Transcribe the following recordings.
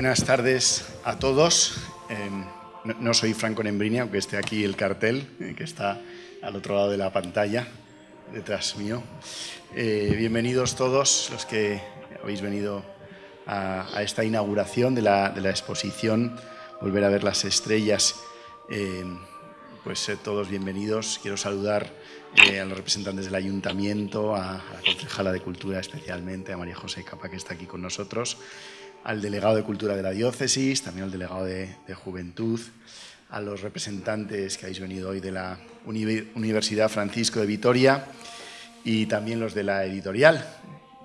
Buenas tardes a todos. Eh, no, soy Franco Nembrini, aunque esté aquí el cartel, eh, que está al otro lado de la pantalla, detrás mío. Eh, bienvenidos todos los que habéis venido a, esta inauguración de la, exposición Volver a ver las estrellas. Eh, pues todos bienvenidos. Quiero saludar a los representantes del Ayuntamiento, a, a la concejala de Cultura especialmente, a María José Capa, que está aquí con nosotros al delegado de Cultura de la Diócesis, también al delegado de, Juventud, a los representantes que habéis venido hoy de la Universidad Francisco de Vitoria y también los de la editorial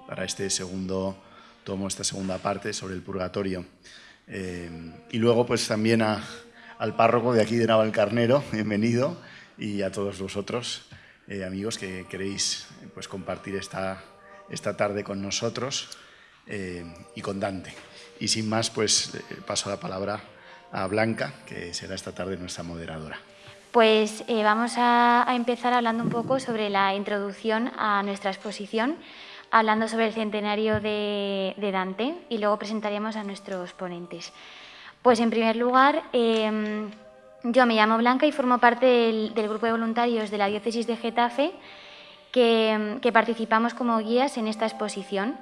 para este segundo tomo, esta segunda parte sobre el purgatorio. Eh, y luego pues también al párroco de aquí de Navalcarnero, bienvenido, y a todos vosotros, eh, amigos, que queréis pues, compartir esta, esta tarde con nosotros eh, y con Dante. Y sin más, pues paso la palabra a Blanca, que será esta tarde nuestra moderadora. Pues eh, vamos a, empezar hablando un poco sobre la introducción a nuestra exposición, hablando sobre el centenario de, Dante y luego presentaríamos a nuestros ponentes. Pues en primer lugar, eh, yo me llamo Blanca y formo parte del, grupo de voluntarios de la diócesis de Getafe que participamos como guías en esta exposición.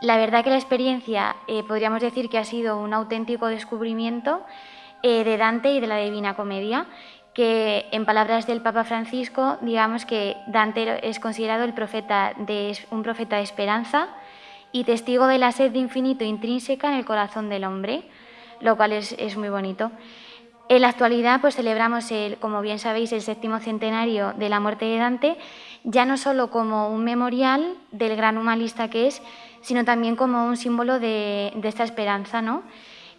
La verdad que la experiencia eh, podríamos decir que ha sido un auténtico descubrimiento eh, de Dante y de la Divina Comedia, que en palabras del Papa Francisco, digamos que Dante es considerado el profeta de, un profeta de esperanza y testigo de la sed de infinito intrínseca en el corazón del hombre, lo cual es, muy bonito. En la actualidad pues celebramos, el, como bien sabéis, el séptimo centenario de la muerte de Dante, ya no solo como un memorial del gran humanista que es, sino también como un símbolo de, de esta esperanza. ¿no?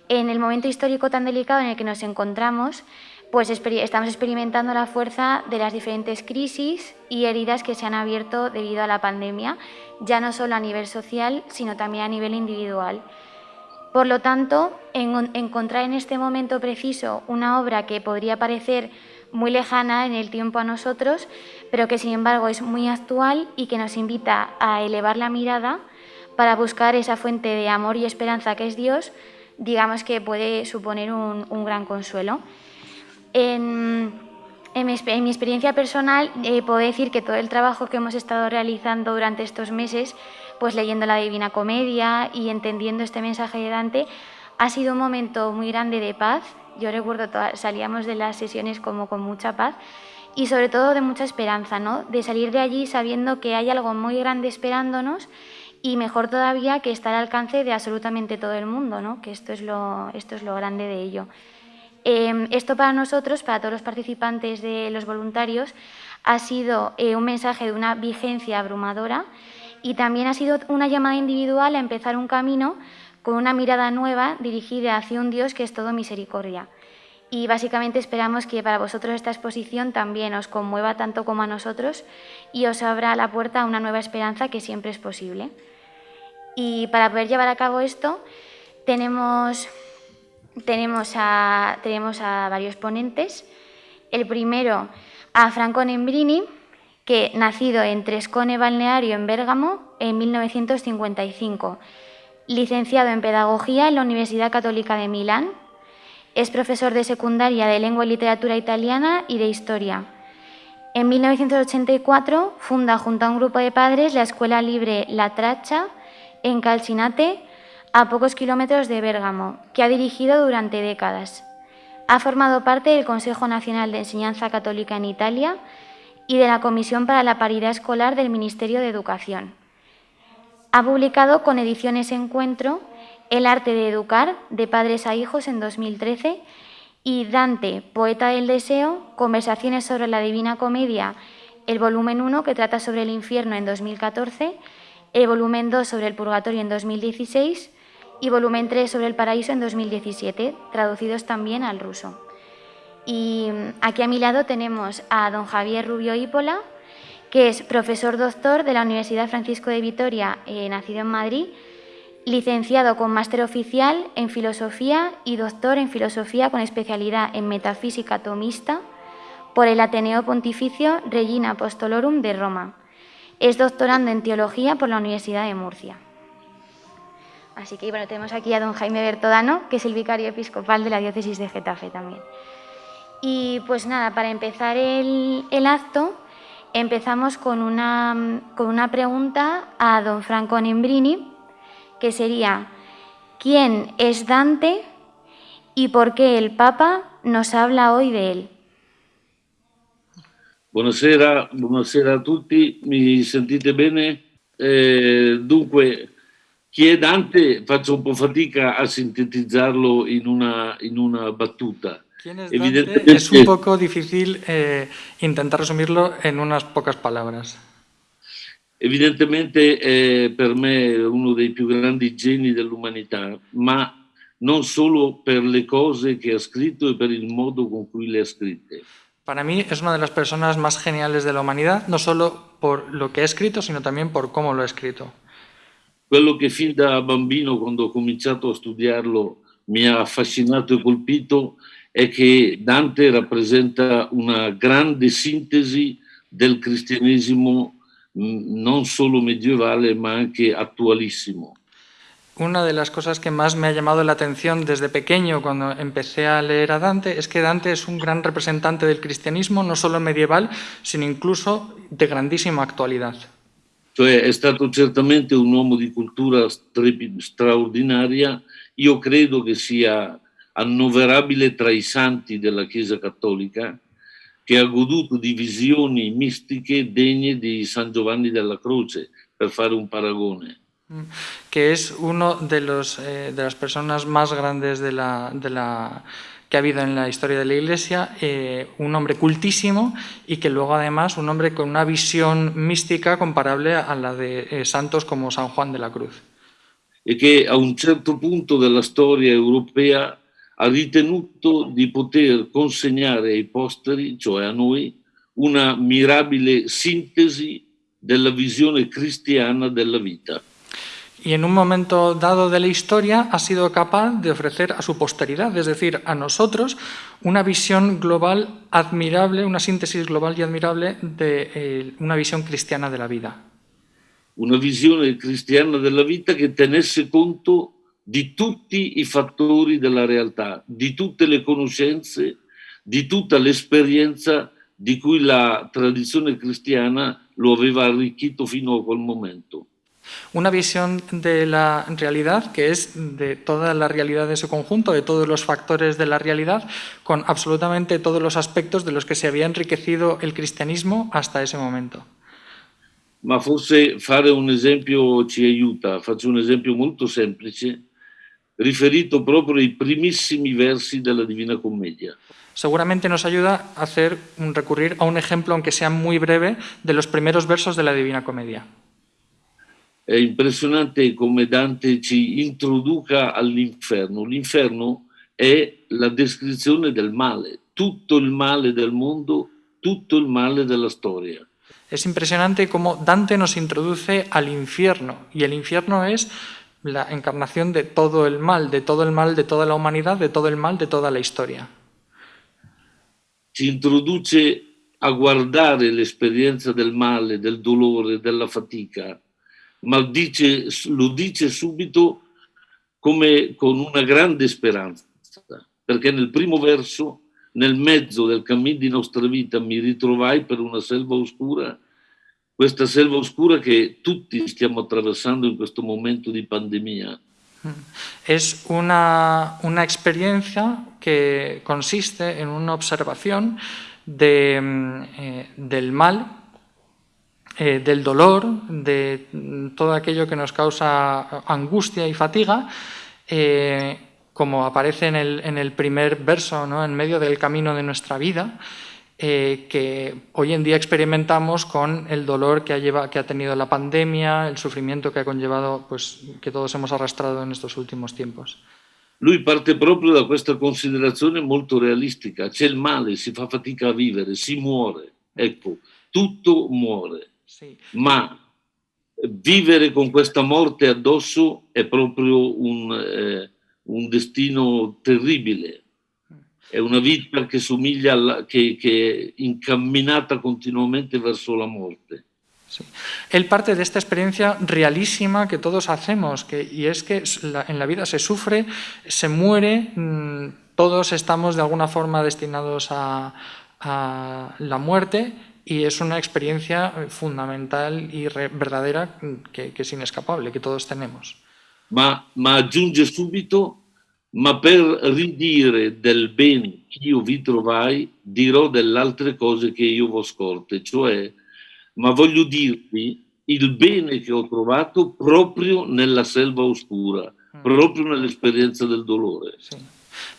En el momento histórico tan delicado en el que nos encontramos, pues estamos experimentando la fuerza de las diferentes crisis y heridas que se han abierto debido a la pandemia, ya no solo a nivel social, sino también a nivel individual. Por lo tanto, en, encontrar en este momento preciso una obra que podría parecer muy lejana en el tiempo a nosotros, pero que sin embargo es muy actual y que nos invita a elevar la mirada para buscar esa fuente de amor y esperanza que es Dios, digamos que puede suponer un, gran consuelo. En, mi, en, mi, experiencia personal eh, puedo decir que todo el trabajo que hemos estado realizando durante estos meses, pues leyendo la Divina Comedia y entendiendo este mensaje de Dante, ha sido un momento muy grande de paz. Yo recuerdo, salíamos de las sesiones como con mucha paz y sobre todo de mucha esperanza, ¿no? de salir de allí sabiendo que hay algo muy grande esperándonos y mejor todavía que está al alcance de absolutamente todo el mundo, ¿no? que esto es lo, esto es lo grande de ello. Eh, esto para nosotros, para todos los participantes de los voluntarios, ha sido eh, un mensaje de una vigencia abrumadora y también ha sido una llamada individual a empezar un camino con una mirada nueva dirigida hacia un Dios que es todo misericordia. Y básicamente esperamos que para vosotros esta exposición también os conmueva tanto como a nosotros y os abra la puerta a una nueva esperanza que siempre es posible. Y para poder llevar a cabo esto tenemos, tenemos, a, tenemos a varios ponentes. El primero a Franco Nembrini, que nacido en Trescone Balneario, en Bérgamo, en 1955. Licenciado en Pedagogía en la Universidad Católica de Milán. Es profesor de secundaria de Lengua y Literatura Italiana y de Historia. En 1984 funda junto a un grupo de padres la Escuela Libre La Traccia, en Calcinate, a pocos kilómetros de Bérgamo, que ha dirigido durante décadas. Ha formado parte del Consejo Nacional de Enseñanza Católica en Italia y de la Comisión para la Paridad Escolar del Ministerio de Educación. Ha publicado con ediciones Encuentro El arte de educar, de padres a hijos en 2013, y Dante, Poeta del Deseo, Conversaciones sobre la Divina Comedia, el volumen 1, que trata sobre el infierno en 2014, el volumen 2 sobre el purgatorio en 2016 y volumen 3 sobre el paraíso en 2017, traducidos también al ruso. Y aquí a mi lado tenemos a don Javier Rubio Hípola, que es profesor doctor de la Universidad Francisco de Vitoria, eh, nacido en Madrid, licenciado con máster oficial en filosofía y doctor en filosofía con especialidad en metafísica tomista por el Ateneo Pontificio Regina Apostolorum de Roma. Es doctorando en teología por la Universidad de Murcia. Así que bueno, tenemos aquí a don Jaime Bertodano, que es el vicario episcopal de la diócesis de Getafe también. Y pues nada, para empezar el, acto, empezamos con una, con una pregunta a don Franco Nembrini, que sería, ¿quién es Dante y por qué el Papa nos habla hoy de él? Buonasera, buonasera a tutti, mi sentite bene? Eh, dunque, chi è Dante? Faccio un po' fatica a sintetizzarlo in una, in una battuta. ¿Quién es Dante? Es un poco difícil eh, intentar resumirlo en unas pocas palabras. Evidentemente è per me uno dei più grandi geni dell'umanità, ma non solo per le cose che ha scritto e per il modo con cui le ha scritte. Para mí es una de las personas más geniales de la humanidad, no solo por lo que ha escrito, sino también por cómo lo ha escrito. Quello che fin da bambino, quando ho cominciato a studiarlo, mi ha affascinato e colpito è che Dante rappresenta una grande sintesi del cristianesimo non solo medievale ma anche attualissimo. Una de las cosas que más me ha llamado la atención desde pequeño cuando empecé a leer a Dante es que Dante es un gran representante del cristianismo, no solo medieval, sino incluso de grandísima actualidad. Cioè è stato certamente un uomo di cultura straordinaria, io credo che sia annoverabile tra i santi della Chiesa Cattolica, che ha goduto di visioni mistiche degne di San Giovanni della Croce, per fare un paragone. Que es uno de, los, eh, de las personas más grandes de la, de la, que ha habido en la historia de la Iglesia, eh, un hombre cultísimo y que luego además un hombre con una visión mística comparable a la de eh, santos como San Juan de la Cruz. E che a un certo punto della storia europea ha ritenuto di poter consegnare ai posteri, cioè a noi, una mirabile sintesi della visione cristiana della vita. Y en un momento dado de la historia ha sido capaz de ofrecer a su posteridad, es decir, a nosotros, una visión global admirable, una síntesis global y admirable de eh, una visión cristiana de la vida. Una visione cristiana della vita che tenesse conto di tutti i fattori della realtà, di tutte le conoscenze, di tutta l'esperienza di cui la tradizione cristiana lo aveva arricchito fino a quel momento. Una visión de la realidad que es de toda la realidad de su conjunto, de todos los factores de la realidad, con absolutamente todos los aspectos de los que se había enriquecido el cristianismo hasta ese momento. Ma forse fare un esempio ci aiuta, faccio un esempio molto semplice riferito proprio ai primissimi versi della Divina Commedia. Seguramente nos ayuda a hacer un recurrir a un ejemplo, aunque sea muy breve, de los primeros versos de la Divina Comedia. È impressionante come Dante ci introduca all'inferno. L'inferno è la descrizione del male, tutto il male del mondo, tutto il male della storia. Es impresionante cómo Dante nos introduce al infierno y el infierno es la encarnación de todo el mal, de todo el mal de toda la humanidad, de todo el mal de toda la historia. Ci introduce a guardare l'esperienza del male, del dolore, della fatica, ma dice, lo dice subito come con una grande speranza, perché nel primo verso, nel mezzo del cammin di nostra vita, mi ritrovai per una selva oscura questa selva oscura che tutti stiamo attraversando in questo momento di pandemia. Es una, una experiencia que consiste en una observación de, eh, del mal, eh, del dolor, de todo aquello que nos causa angustia y fatiga, eh, como aparece en el, en el primer verso, ¿no? en medio del camino de nuestra vida, eh, que hoy en día experimentamos con el dolor que ha, lleva, que ha tenido la pandemia, el sufrimiento que ha conllevado, pues, que todos hemos arrastrado en estos últimos tiempos. Lui parte proprio da questa considerazione molto realistica. C'è il male, si fa fatica a vivere, si muore. Ecco, tutto muore. Sì. Ma vivere con questa morte addosso è proprio un, eh, un destino terribile. È una vita che somiglia alla, che, che è incamminata continuamente verso la morte. Él parte de esta experiencia realísima que todos hacemos, que, y es que en la vida se sufre, se muere, mm, todos estamos de alguna forma destinados a, la muerte y es una experiencia fundamental y verdadera que, es inescapable, que todos tenemos. Ma, ma aggiunge subito, ma per ridire del ben che io vi trovai, dirò delle altre cose che io vo scorte, cioè ma voglio dirvi il bene che ho trovato proprio nella selva oscura, mm. proprio nell'esperienza del dolore. Sí.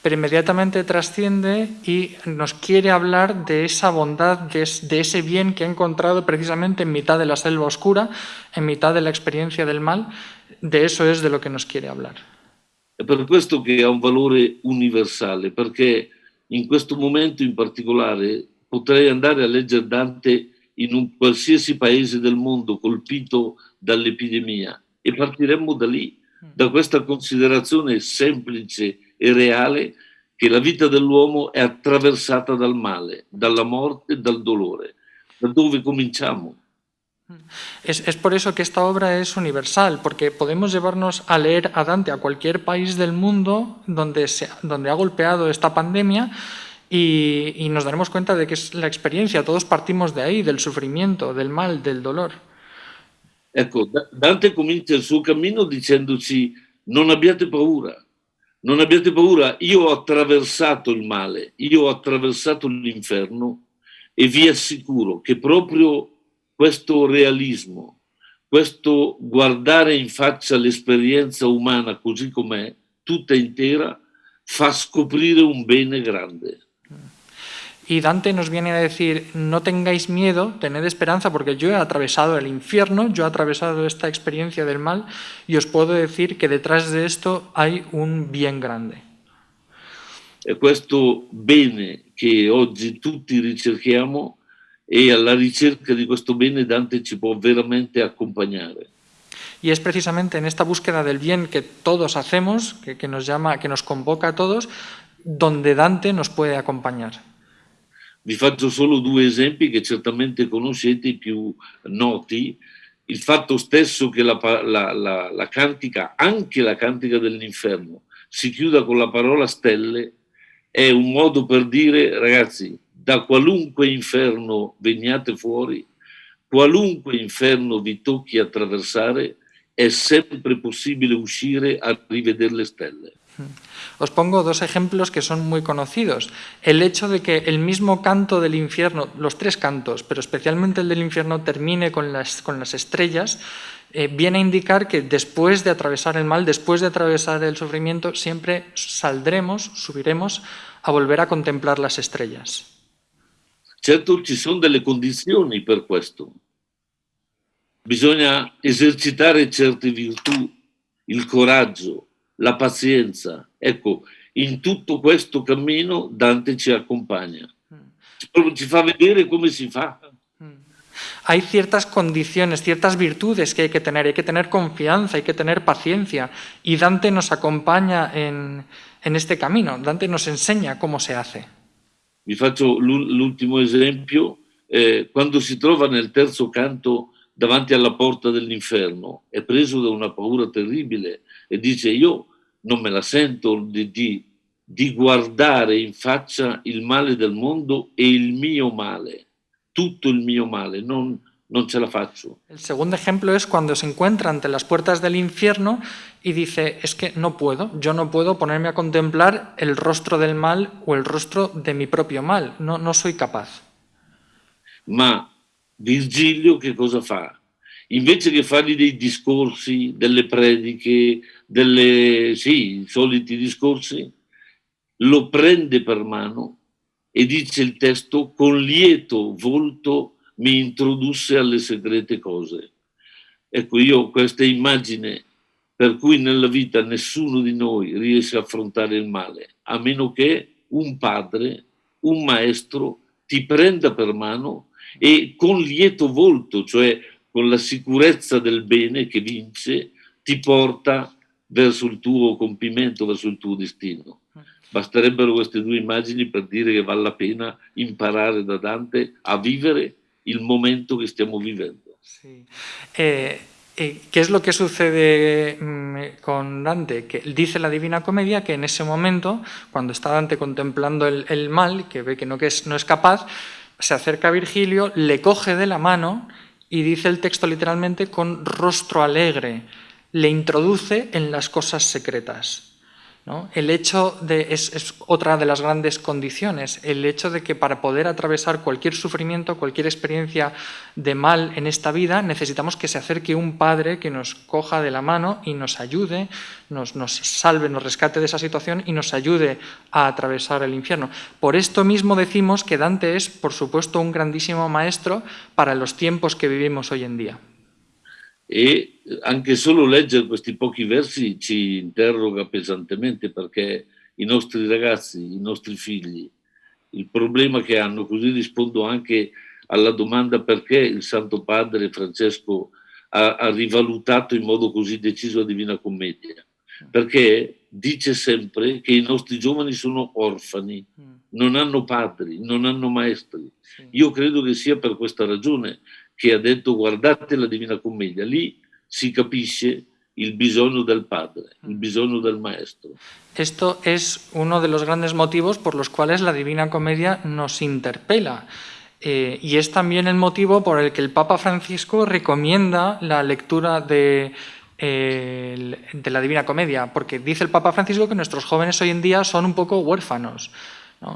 Pero inmediatamente trasciende y nos quiere hablar de esa bondad, de, de ese bien que ha encontrado precisamente en mitad de la selva oscura, en mitad de la experiencia del mal. De eso es de lo que nos quiere hablar. È per questo che ha un valore universale, perché in questo momento in particolare potrei andare a leggere Dante in un qualsiasi paese del mondo colpito dall'epidemia e partiremmo da lì, mm. da questa considerazione semplice e reale che la vita dell'uomo è attraversata dal male, dalla morte dal dolore. Da dove cominciamo? Es, es, por eso que esta obra es universal, porque podemos llevarnos a leer a Dante a cualquier país del mundo donde, se, donde ha golpeado esta pandemia y, y, nos daremos cuenta de que es la experiencia, todos partimos de ahí, del sufrimiento, del mal, del dolor. Ecco, Dante comincia il suo cammino dicendoci non abbiate paura, non abbiate paura, io ho attraversato il male, io ho attraversato l'inferno e vi assicuro che proprio questo realismo, questo guardare in faccia l'esperienza umana così com'è, tutta intera, fa scoprire un bene grande. Y Dante nos viene a decir, no tengáis miedo, tened esperanza, porque yo he atravesado el infierno, yo he atravesado esta experiencia del mal, y os puedo decir que detrás de esto hay un bien grande. E questo bene che oggi tutti ricerchiamo e alla ricerca di questo bene Dante ci può veramente accompagnare. Y es precisamente en esta búsqueda del bien que todos hacemos, que, que nos llama, que nos convoca a todos, donde Dante nos puede acompañar. Vi faccio solo due esempi che certamente conoscete, i più noti. Il fatto stesso che la, la, la, la cantica, anche la cantica dell'inferno, si chiuda con la parola stelle, è un modo per dire, ragazzi, da qualunque inferno veniate fuori, qualunque inferno vi tocchi attraversare, è sempre possibile uscire a rivedere le stelle. Os pongo dos ejemplos que son muy conocidos. El hecho de que el mismo canto del infierno, los tres cantos, pero especialmente el del infierno, termine con las, con las estrellas, eh, viene a indicar que después de atravesar el mal, después de atravesar el sufrimiento, siempre saldremos, subiremos a volver a contemplar las estrellas. Certo, ci sono delle condizioni per questo. Bisogna esercitare certe virtù, il coraggio, la pazienza. Ecco, in tutto questo cammino Dante ci accompagna. Ci fa vedere come si fa. Hay ciertas condiciones, ciertas virtudes que hay que tener. Hay que tener confianza, hay que tener paciencia. Y Dante nos acompaña en, en este camino. Dante nos enseña cómo se hace. Vi faccio l'ultimo esempio. Eh, quando si trova nel terzo canto davanti alla porta dell'inferno, è preso da una paura terribile e dice io non me la sento di, di, di guardare in faccia il male del mondo e il mio male, tutto il mio male, non, non ce la faccio. El segundo ejemplo es cuando se encuentra ante las puertas del infierno y dice, es que no puedo, yo no puedo ponerme a contemplar el rostro del mal o el rostro de mi propio mal, no, no soy capaz. Ma Virgilio che cosa fa? Invece che fargli dei discorsi, delle prediche, delle, sì, soliti discorsi, lo prende per mano e dice il testo, con lieto volto mi introdusse alle segrete cose. Ecco, io ho questa immagine per cui nella vita nessuno di noi riesce a affrontare il male, a meno che un padre, un maestro ti prenda per mano e con lieto volto, cioè con la sicurezza del bene che vince, ti porta verso il tuo compimento, verso il tuo destino. Basterebbero queste due immagini per dire che vale la pena imparare da Dante a vivere il momento che stiamo vivendo. Sí. Eh, eh, ¿Qué es lo que sucede mm, con Dante? Que dice la Divina Comedia que en ese momento, cuando está Dante contemplando el, mal, que ve que que no es capaz, se acerca a Virgilio, le coge de la mano y dice el texto literalmente con rostro alegre, le introduce en las cosas secretas. El hecho de, es, otra de las grandes condiciones, el hecho de que para poder atravesar cualquier sufrimiento, cualquier experiencia de mal en esta vida, necesitamos que se acerque un Padre que nos coja de la mano y nos ayude, nos, nos salve, nos rescate de esa situación y nos ayude a atravesar el infierno. Por esto mismo decimos que Dante es, por supuesto, un grandísimo maestro para los tiempos que vivimos hoy en día. E anche solo leggere questi pochi versi ci interroga pesantemente perché i nostri ragazzi, i nostri figli, il problema che hanno, così rispondo anche alla domanda perché il Santo Padre Francesco ha, ha rivalutato in modo così deciso la Divina Commedia, perché dice sempre che i nostri giovani sono orfani, mm. non hanno padri, non hanno maestri. Io credo che sia per questa ragione che ha detto guardate la Divina Commedia, lì si capisce el bisogno del padre, el bisogno del maestro. Esto es uno de los grandes motivos por los cuales la Divina Comedia nos interpela. Eh, y es también el motivo por el que el Papa Francisco recomienda la lectura de, eh, de la Divina Comedia, porque dice el Papa Francisco que nuestros jóvenes hoy en día son un poco huérfanos.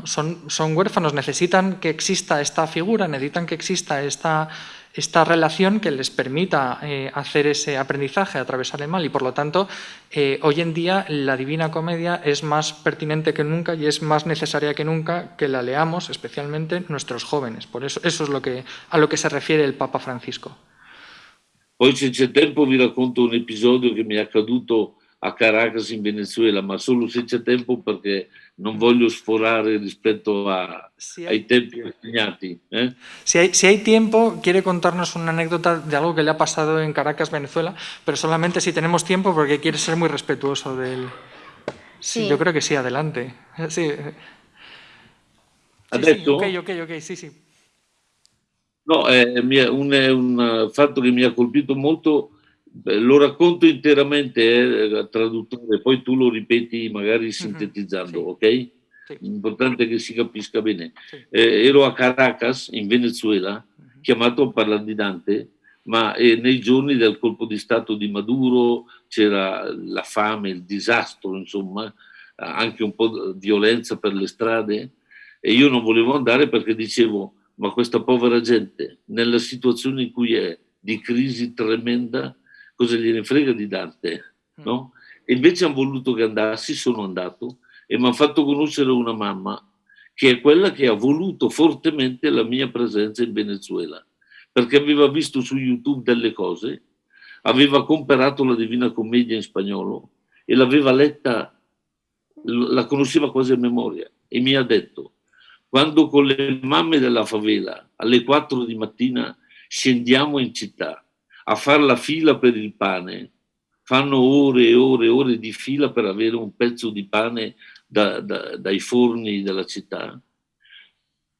Son, son huérfanos, necesitan que exista esta figura, necesitan que exista esta esta relación que les permita eh, hacer ese aprendizaje, atravesar el mal y por lo tanto eh, hoy en día la Divina Comedia es más pertinente que nunca y es más necesaria que nunca que la leamos, especialmente nuestros jóvenes. Por eso, eso es lo que, a lo que se refiere el Papa Francisco. Poi se c'è tempo vi racconto un episodio che mi è accaduto a Caracas in Venezuela, ma solo se c'è tempo perché non voglio sforare rispetto a, si hay, ai tempi assegnati. ¿eh? Si, hay, si hay tiempo, quiere contarnos una anécdota de algo que le ha pasado en Caracas, Venezuela, pero solamente si tenemos tiempo porque quiere ser muy respetuoso del... Sí, sí. yo creo que sí, adelante. Sí. Ha detto? Sì, ok, ok, ok, sì, sì. No, è un, è un fatto che mi ha colpito molto lo racconto interamente, eh, traduttore, poi tu lo ripeti magari sintetizzando, mm-hmm. ok? Sì. L'importante è che si capisca bene. Sì. Eh, ero a Caracas, in Venezuela, mm-hmm. chiamato a parlare di Dante, ma eh, nei giorni del colpo di Stato di Maduro c'era la fame, il disastro, insomma, anche un po' di violenza per le strade e io non volevo andare perché dicevo, ma questa povera gente, nella situazione in cui è, di crisi tremenda, cosa gliene frega di Dante, no? E invece hanno voluto che andassi, sono andato e mi hanno fatto conoscere una mamma che è quella che ha voluto fortemente la mia presenza in Venezuela, perché aveva visto su YouTube delle cose, aveva comperato la Divina Commedia in spagnolo e l'aveva letta, la conosceva quasi a memoria e mi ha detto, quando con le mamme della favela alle 4 di mattina scendiamo in città a fare la fila per il pane, fanno ore e ore e ore di fila per avere un pezzo di pane da, da, dai forni della città.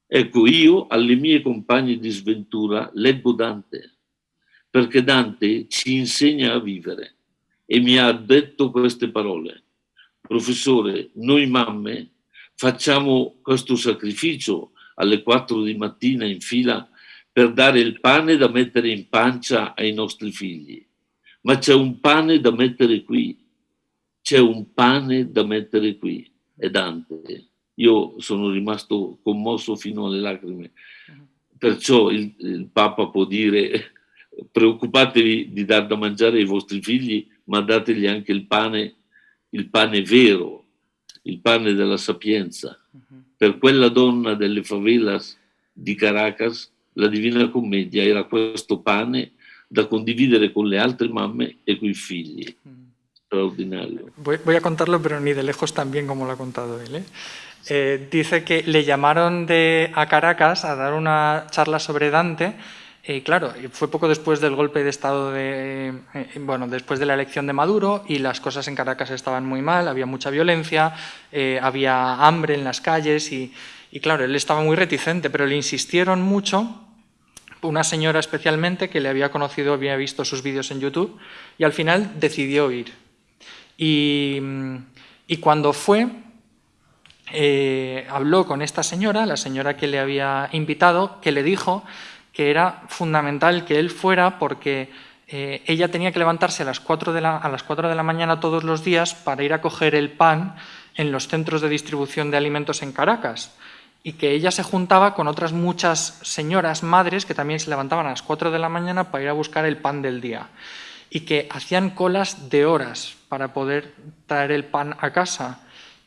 Ecco, io alle mie compagne di sventura leggo Dante, perché Dante ci insegna a vivere e mi ha detto queste parole. Professore, noi mamme facciamo questo sacrificio alle 4 di mattina in fila per dare il pane da mettere in pancia ai nostri figli. Ma c'è un pane da mettere qui, c'è un pane da mettere qui, è Dante. Io sono rimasto commosso fino alle lacrime. Perciò il, il Papa può dire preoccupatevi di dar da mangiare ai vostri figli, ma dategli anche il pane, il pane vero, il pane della sapienza. Per quella donna delle favelas di Caracas la Divina Commedia era questo pane da condividere con le altre mamme e con i figli. Extraordinario. Voy, voy, a contarlo, pero ni de lejos tan bien como lo ha contado él. ¿eh? Eh, dice que le llamaron de, a Caracas a dar una charla sobre Dante. Y claro, fue poco después del golpe de Estado, de, eh, bueno, después de la elección de Maduro y las cosas en Caracas estaban muy mal, había mucha violencia, eh, había hambre en las calles y, y claro, él estaba muy reticente, pero le insistieron mucho una señora especialmente que le había conocido, había visto sus vídeos en YouTube y al final decidió ir. Y, cuando fue, eh, habló con esta señora, la señora que le había invitado, que le dijo que era fundamental que él fuera porque eh, ella tenía que levantarse a las, 4 de la, a las 4 de la mañana todos los días para ir a coger el pan en los centros de distribución de alimentos en Caracas y que ella se juntaba con otras muchas señoras madres que también se levantaban a las 4 de la mañana para ir a buscar el pan del día y que hacían colas de horas para poder traer el pan a casa.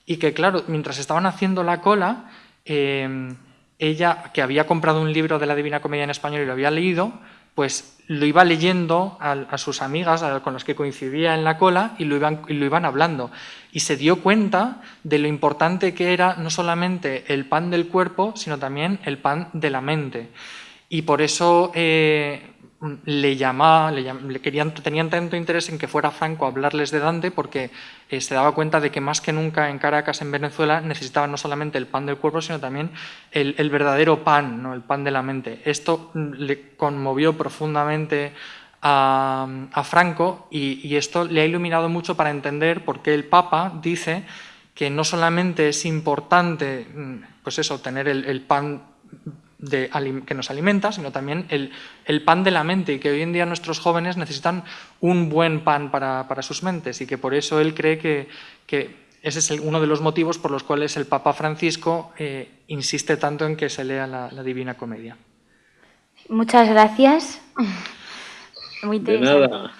Y que claro, mientras estaban haciendo la cola, eh, ella, que había comprado un libro de la Divina Comedia en español y lo había leído, pues lo iba leyendo a, sus amigas con las que coincidía en la cola y lo, iban, y lo iban hablando. Y se dio cuenta de lo importante que era no solamente el pan del cuerpo, sino también el pan de la mente. Y por eso eh, le llamaba, le, querían, tenían tanto interés en que fuera Franco a hablarles de Dante porque eh, se daba cuenta de que más que nunca en Caracas, en Venezuela, necesitaban no solamente el pan del cuerpo, sino también el, verdadero pan, ¿no? el pan de la mente. Esto mm, le conmovió profundamente a, Franco y, esto le ha iluminado mucho para entender por qué el Papa dice que no solamente es importante mm, pues eso, tener el pan que nos alimenta, sino también el, pan de la mente y que hoy en día nuestros jóvenes necesitan un buen pan para, sus mentes y que por eso él cree que, ese es uno de los motivos por los cuales el Papa Francisco eh, insiste tanto en que se lea la, Divina Comedia. Muchas gracias. Muy interesante.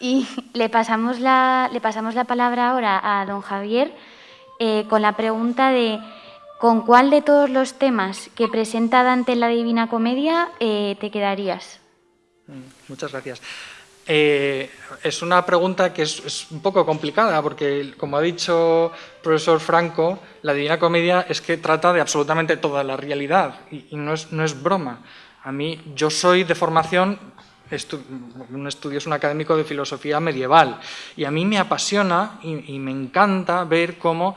Y le pasamos, la, le pasamos la palabra ahora a don Javier eh, con la pregunta de ¿Con cuál de todos los temas que presenta Dante en la Divina Comedia eh, te quedarías? Mm, muchas gracias. Eh, es una pregunta que es, un poco complicada porque, como ha dicho el profesor Franco, la Divina Comedia es que trata de absolutamente toda la realidad y, no, es, no, es, broma. A mí, yo soy de formación, un estudio es un académico de filosofía medieval y a mí me apasiona y me encanta ver cómo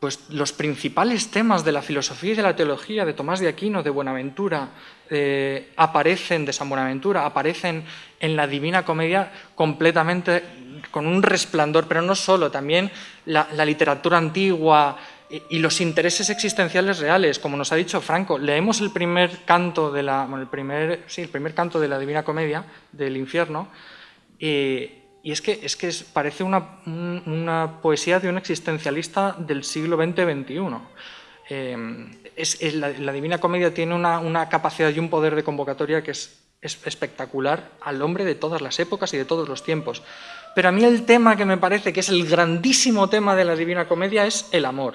pues los principales temas de la filosofía y de la teología de Tomás de Aquino, de Buenaventura, eh, aparecen, de San Buenaventura, aparecen en la Divina Comedia completamente con un resplandor, pero no solo, también la, literatura antigua y, los intereses existenciales reales, como nos ha dicho Franco, leemos el primer canto de la, el primer, sí, el primer canto de la Divina Comedia del infierno, y es que, es que parece una, poesía de un existencialista del siglo XX-XXI. Em, es, la, Divina Comedia tiene una, capacidad y un poder de convocatoria que es, espectacular al hombre de todas las épocas y de todos los tiempos. Pero a mí el tema que me parece que es el grandísimo tema de la Divina Comedia es el amor.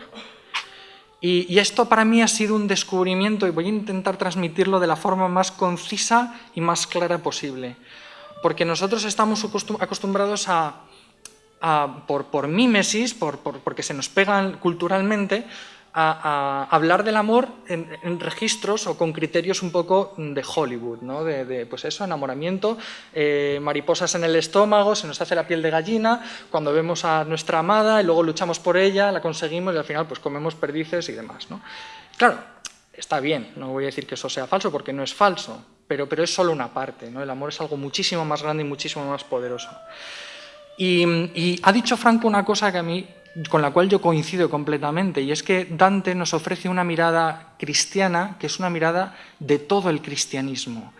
Y, esto para mí ha sido un descubrimiento y voy a intentar transmitirlo de la forma más concisa y más clara posible porque nosotros estamos acostumbrados a, por, por, mímesis, por, porque se nos pegan culturalmente, a, hablar del amor en, registros o con criterios un poco de Hollywood, ¿no? de, pues eso, enamoramiento, eh, mariposas en el estómago, se nos hace la piel de gallina, cuando vemos a nuestra amada y luego luchamos por ella, la conseguimos y al final pues comemos perdices y demás. ¿no? Claro, está bien, no voy a decir que eso sea falso porque no es falso, pero, pero es solo una parte, ¿no? el amor es algo muchísimo más grande y muchísimo más poderoso. Y, ha dicho Franco una cosa que a mí, con la cual yo coincido completamente, y es que Dante nos ofrece una mirada cristiana que es una mirada de todo el cristianismo.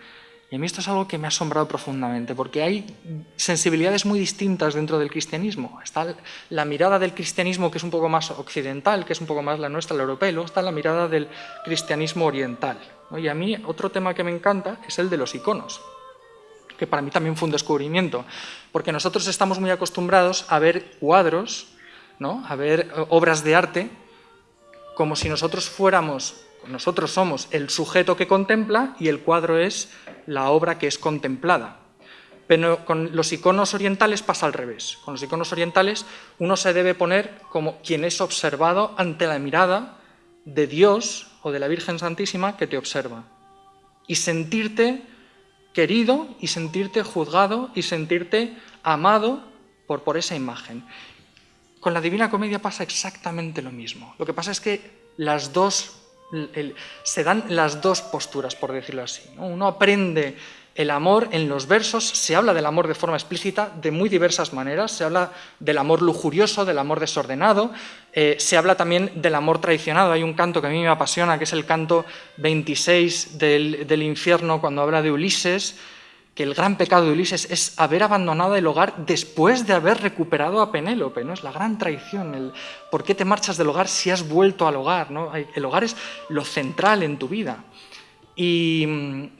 Y a mí esto es algo que me ha asombrado profundamente, porque hay sensibilidades muy distintas dentro del cristianismo. Está la mirada del cristianismo que es un poco más occidental, que es un poco más la nuestra, la europea, y luego está la mirada del cristianismo oriental. Y a mí otro tema que me encanta es el de los iconos, que para mí también fue un descubrimiento, porque nosotros estamos muy acostumbrados a ver cuadros, ¿no? a ver eh, obras de arte, como si nosotros fuéramos, nosotros somos el sujeto que contempla y el cuadro es la obra que es contemplada. Pero con los iconos orientales pasa al revés. Con los iconos orientales uno se debe poner como quien es observado ante la mirada de Dios o de la Virgen Santísima que te observa. Y sentirte querido y sentirte juzgado y sentirte amado por, por esa imagen. Con la Divina Comedia pasa exactamente lo mismo. Lo que pasa es que las dos se dan las dos posturas, por decirlo así. Uno aprende el amor en los versos, se habla del amor de forma explícita de muy diversas maneras, se habla del amor lujurioso, del amor desordenado, eh, se habla también del amor traicionado. Hay un canto que a mí me apasiona, que es el canto 26 del, del infierno, cuando habla de Ulises, que el gran pecado de Ulises es haber abandonado el hogar después de haber recuperado a Penélope, ¿no? Es la gran traición, el por qué te marchas del hogar si has vuelto al hogar, ¿no? El hogar es lo central en tu vida. Y,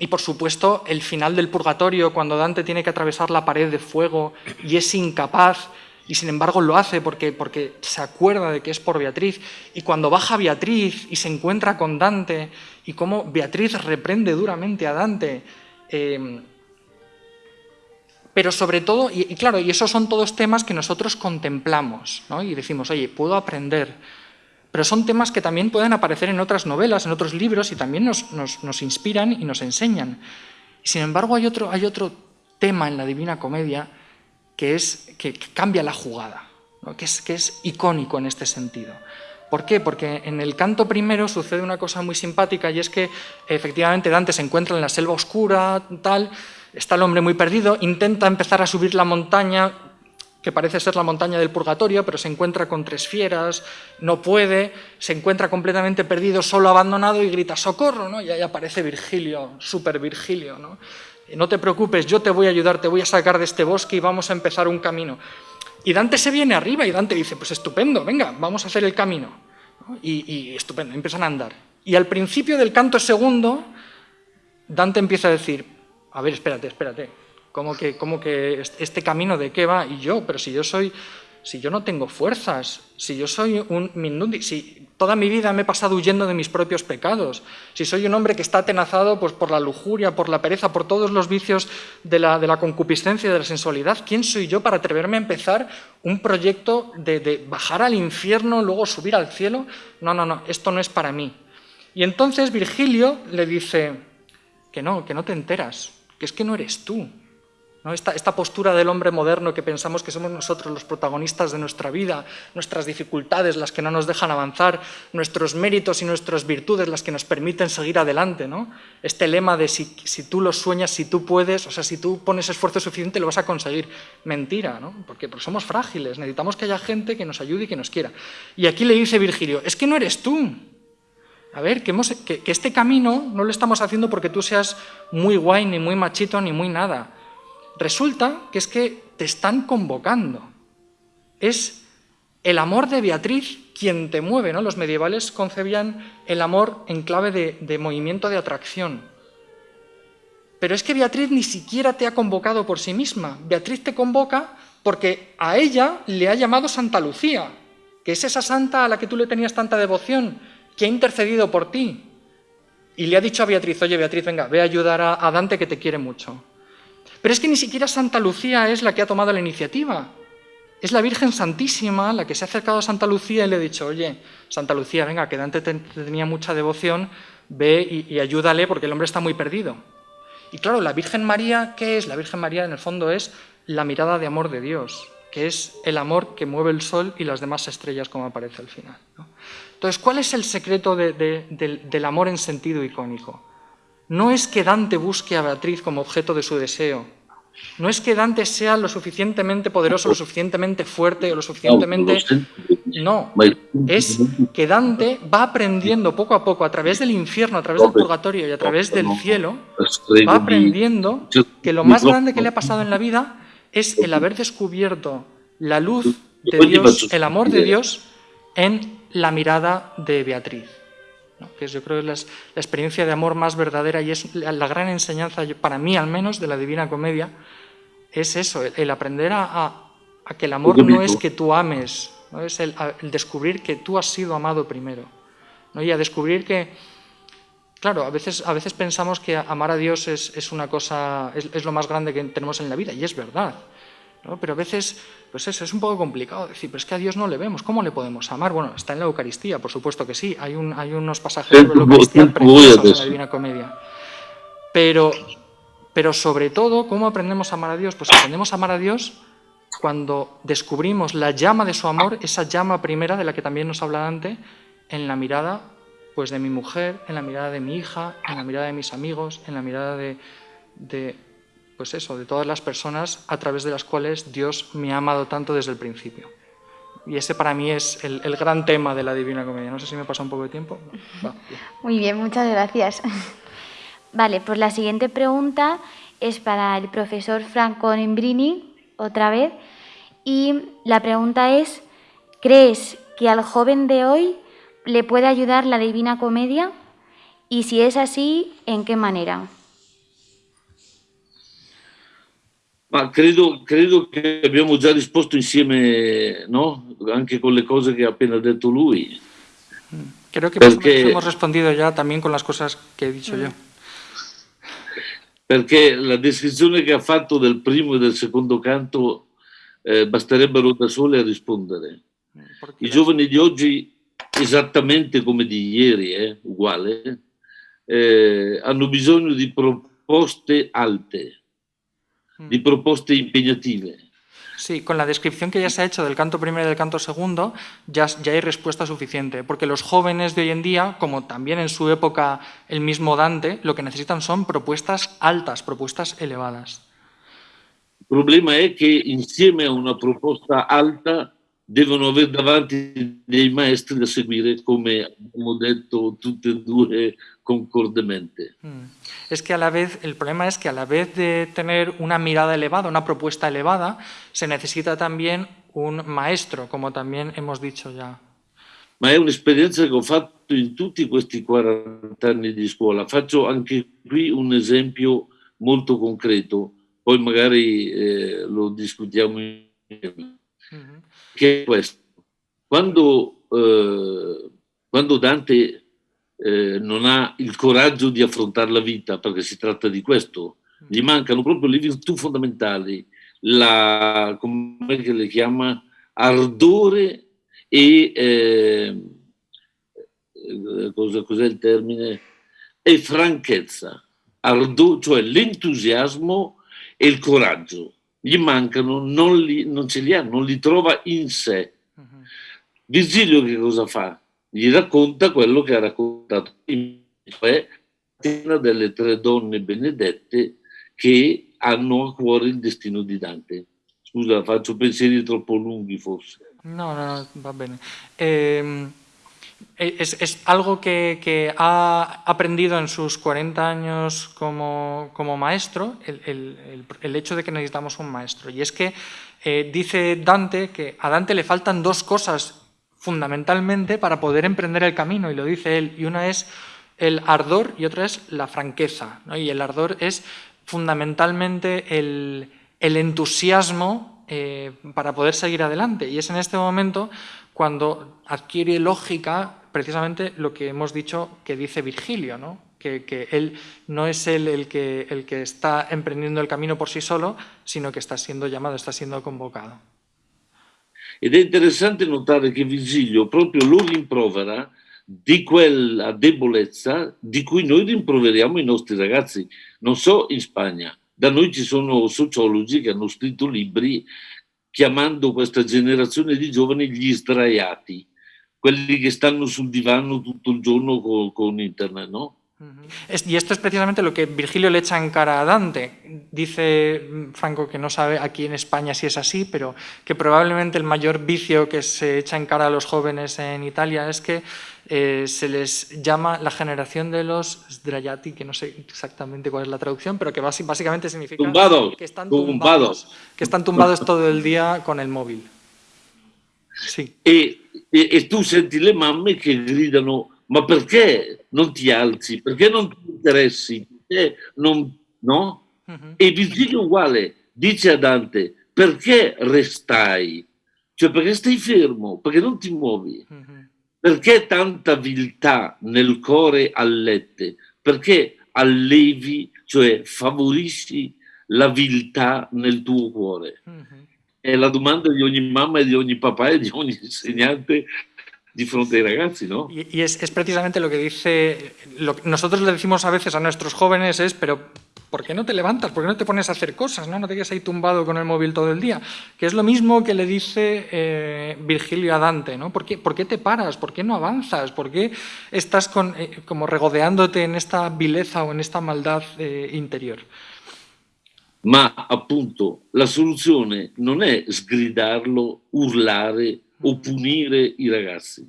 por supuesto el final del purgatorio, cuando Dante tiene que atravesar la pared de fuego y es incapaz, y sin embargo lo hace porque, porque se acuerda de que es por Beatriz, y cuando baja Beatriz y se encuentra con Dante, y cómo Beatriz reprende duramente a Dante, eh, pero sobre todo, y, claro, y esos son todos temas que nosotros contemplamos, ¿no? y decimos, oye, puedo aprender, pero son temas que también pueden aparecer en otras novelas, en otros libros, y también nos, nos, inspiran y nos enseñan. Sin embargo, hay otro, hay otro tema en la Divina Comedia que, es, que, cambia la jugada, que, es, que es icónico en este sentido. ¿Por qué? Porque en el canto primero sucede una cosa muy simpática y es que efectivamente Dante se encuentra en la selva oscura, tal, está el hombre muy perdido, intenta empezar a subir la montaña, que parece ser la montaña del purgatorio, pero se encuentra con tres fieras, no puede, se encuentra completamente perdido, solo abandonado y grita ¡socorro! ¿no? Y ahí aparece Virgilio, super Virgilio. ¿no? no te preocupes, yo te voy a ayudar, te voy a sacar de este bosque y vamos a empezar un camino. Y Dante se viene arriba y Dante dice, pues estupendo, venga, vamos a hacer el camino. Y, y estupendo, empiezan a andar. Y al principio del canto segundo, Dante empieza a decir, a ver, espérate, espérate, ¿Cómo que, cómo que este camino de qué va? Y yo, pero si yo soy, si yo no tengo fuerzas, si yo soy un mindundi, si toda mi vida me he pasado huyendo de mis propios pecados, si soy un hombre que está atenazado pues, por la lujuria, por la pereza, por todos los vicios de la, de la concupiscencia, de la sensualidad, ¿quién soy yo para atreverme a empezar un proyecto de, de bajar al infierno, luego subir al cielo? No, no, no, esto no es para mí. Y entonces Virgilio le dice que no, que no te enteras, que es que no eres tú, esta, postura del hombre moderno que pensamos que somos nosotros los protagonistas de nuestra vida, nuestras dificultades las que no nos dejan avanzar, nuestros méritos y nuestras virtudes las que nos permiten seguir adelante. ¿no? Este lema de si, tú lo sueñas, si tú puedes, o sea, si tú pones esfuerzo suficiente lo vas a conseguir. Mentira, ¿no? porque, porque somos frágiles, necesitamos que haya gente que nos ayude y que nos quiera. Y aquí le dice Virgilio, es que no eres tú, a ver, que, este camino no lo estamos haciendo porque tú seas muy guay, ni muy machito, ni muy nada. Resulta que es que te están convocando. Es el amor de Beatriz quien te mueve. ¿no? Los medievales concebían el amor en clave de movimiento de atracción. Pero es que Beatriz ni siquiera te ha convocado por sí misma. Beatriz te convoca porque a ella le ha llamado Santa Lucía, que es esa santa a la que tú le tenías tanta devoción, que ha intercedido por ti. Y le ha dicho a Beatriz, oye Beatriz, venga, ve a ayudar a Dante que te quiere mucho. Pero es que ni siquiera Santa Lucía es la que ha tomado la iniciativa. Es la Virgen Santísima la que se ha acercado a Santa Lucía y le ha dicho, oye, Santa Lucía, venga, que Dante tenía mucha devoción, ve y, ayúdale porque el hombre está muy perdido. Y claro, la Virgen María, ¿qué es? La Virgen María en el fondo es la mirada de amor de Dios, que es el amor que mueve el sol y las demás estrellas, como aparece al final. Entonces, ¿cuál es el secreto del amor en sentido icónico? No es que Dante busque a Beatriz como objeto de su deseo, no es que Dante sea lo suficientemente poderoso, lo suficientemente fuerte, o lo suficientemente... No, es que Dante va aprendiendo poco a poco, a través del infierno, a través del purgatorio y a través del cielo, va aprendiendo que lo más grande que le ha pasado en la vida es el haber descubierto la luz de Dios, el amor de Dios, en la mirada de Beatriz que yo creo que es la, experiencia de amor más verdadera y es la, gran enseñanza, para mí al menos, de la Divina Comedia, es eso, el, aprender a, que el amor no es que tú ames, ¿no? es el, descubrir que tú has sido amado primero, ¿no? y a descubrir que, claro, a veces, a veces pensamos que amar a Dios es, una cosa, es lo más grande que tenemos en la vida, y es verdad, pero a veces, pues eso, es un poco complicado decir, pero es que a Dios no le vemos, ¿cómo le podemos amar? Bueno, está en la Eucaristía, por supuesto que sí, hay, un, hay unos pasajes sobre la Eucaristía preciosos en la Divina Comedia. Pero, pero sobre todo, ¿cómo aprendemos a amar a Dios? Pues aprendemos a amar a Dios cuando descubrimos la llama de su amor, esa llama primera de la que también nos habla Dante, en la mirada Pues de mi mujer, en la mirada de mi hija, en la mirada de mis amigos, en la mirada de, de pues eso, de todas las personas a través de las cuales Dios me ha amado tanto desde el principio. Y ese para mí es el, gran tema de la Divina Comedia. No sé si me pasa un poco de tiempo. Muy bien, muchas gracias. Vale, pues la siguiente pregunta es para el profesor Franco Nembrini, otra vez. Y la pregunta es, ¿crees que al joven de hoy le puede ayudar la Divina Comedia? Y si es así, ¿en qué manera? Ma credo, credo che abbiamo già risposto insieme, no? Anche con le cose che ha appena detto lui. Creo que más o Porque- menos hemos respondido ya también con las cosas que he dicho yo. Perché la descrizione che ha fatto del primo e del secondo canto eh, basterebbero da sole a rispondere. I giovani di oggi, esattamente come di ieri, eh, uguale, eh, hanno bisogno di proposte alte, di proposte impegnative. Sí, con la descripción que ya se ha hecho del canto primero y del canto segundo, ya, ya hay respuesta suficiente, porque los jóvenes de hoy en día, como también en su época el mismo Dante, lo que necesitan son propuestas altas, propuestas elevadas. Il problema è che insieme a una proposta alta devono avere davanti dei maestri da seguire, come abbiamo detto tutte e due concordemente. Mm. Es que a la vez, el problema es que a la vez de tener una mirada elevada, una propuesta elevada, se necesita también un maestro, como también hemos dicho ya. Ma è un'esperienza che ho fatto in tutti questi 40 anni di scuola. Faccio anche qui un esempio molto concreto, poi magari eh, lo discutiamo insieme. Che è questo. Quando, eh, quando Dante eh, non ha il coraggio di affrontare la vita, perché si tratta di questo, gli mancano proprio le virtù fondamentali, la, come le chiama, ardore e, eh, cosa, cos'è il termine? E franchezza, Ardo- cioè l'entusiasmo e il coraggio. Gli mancano, non, li, non ce li ha, non li trova in sé. Ujú. Virgilio che cosa fa? Gli racconta quello che ha raccontato cioè una delle tre donne benedette che hanno a cuore il destino di Dante. Scusa, faccio pensieri troppo lunghi forse. No, no, no, va bien. Eh, es, es algo que, que ha aprendido en sus 40 años como, como maestro, el, el- el- hecho de que necesitamos un maestro. Y es que eh, dice Dante que a Dante le faltan dos cosas fundamentalmente para poder emprender el camino, y lo dice él, y una es el ardor y otra es la franqueza. ¿no? Y el ardor es fundamentalmente el, el entusiasmo eh, para poder seguir adelante. Y es en este momento cuando adquiere lógica precisamente lo que hemos dicho que dice Virgilio, ¿no? que, que él no es él el que, el que está emprendiendo el camino por sí solo, sino que está siendo llamado, está siendo convocado. Ed è interessante notare che Virgilio proprio lo rimprovera di quella debolezza di cui noi rimproveriamo i nostri ragazzi. Non so in Spagna, da noi ci sono sociologi che hanno scritto libri chiamando questa generazione di giovani gli sdraiati, quelli che stanno sul divano tutto il giorno co- con, internet, no? Y esto es precisamente lo que Virgilio le echa en cara a Dante. Dice Franco que no sabe aquí en España si es así, pero que probablemente el mayor vicio que se echa en cara a los jóvenes en Italia es que eh, se les llama la generación de los sdraiati, que no sé exactamente cuál es la traducción, pero que básicamente significa Tumbados, que están tumbados. tumbados, que están tumbados todo el día con el móvil. Sí. E, e- e le mamme che gridano ma perché non ti alzi? Perché non ti interessi? Non, no? Ujú. E Virgilio uguale dice a Dante perché restai? Cioè perché stai fermo? Perché non ti muovi? Ujú. Perché tanta viltà nel cuore allette? Perché allevi, cioè favorisci la viltà nel tuo cuore? Ujú. È la domanda di ogni mamma e di ogni papà e di ogni insegnante di fronte ai ragazzi, no? Y, y es, es precisamente lo que dice, lo que nosotros le decimos a veces a nuestros jóvenes es, pero ¿por qué no te levantas? ¿Por qué no te pones a hacer cosas? No, no te quedas ahí tumbado con el móvil todo el día. Que es lo mismo que le dice eh, Virgilio a Dante, ¿no? ¿Por qué, ¿Por qué, te paras? ¿Por qué no avanzas? ¿Por qué estás con, eh, como regodeándote en esta vileza o en esta maldad eh, interior? Ma appunto la soluzione non è sgridarlo, urlare o punire i ragazzi.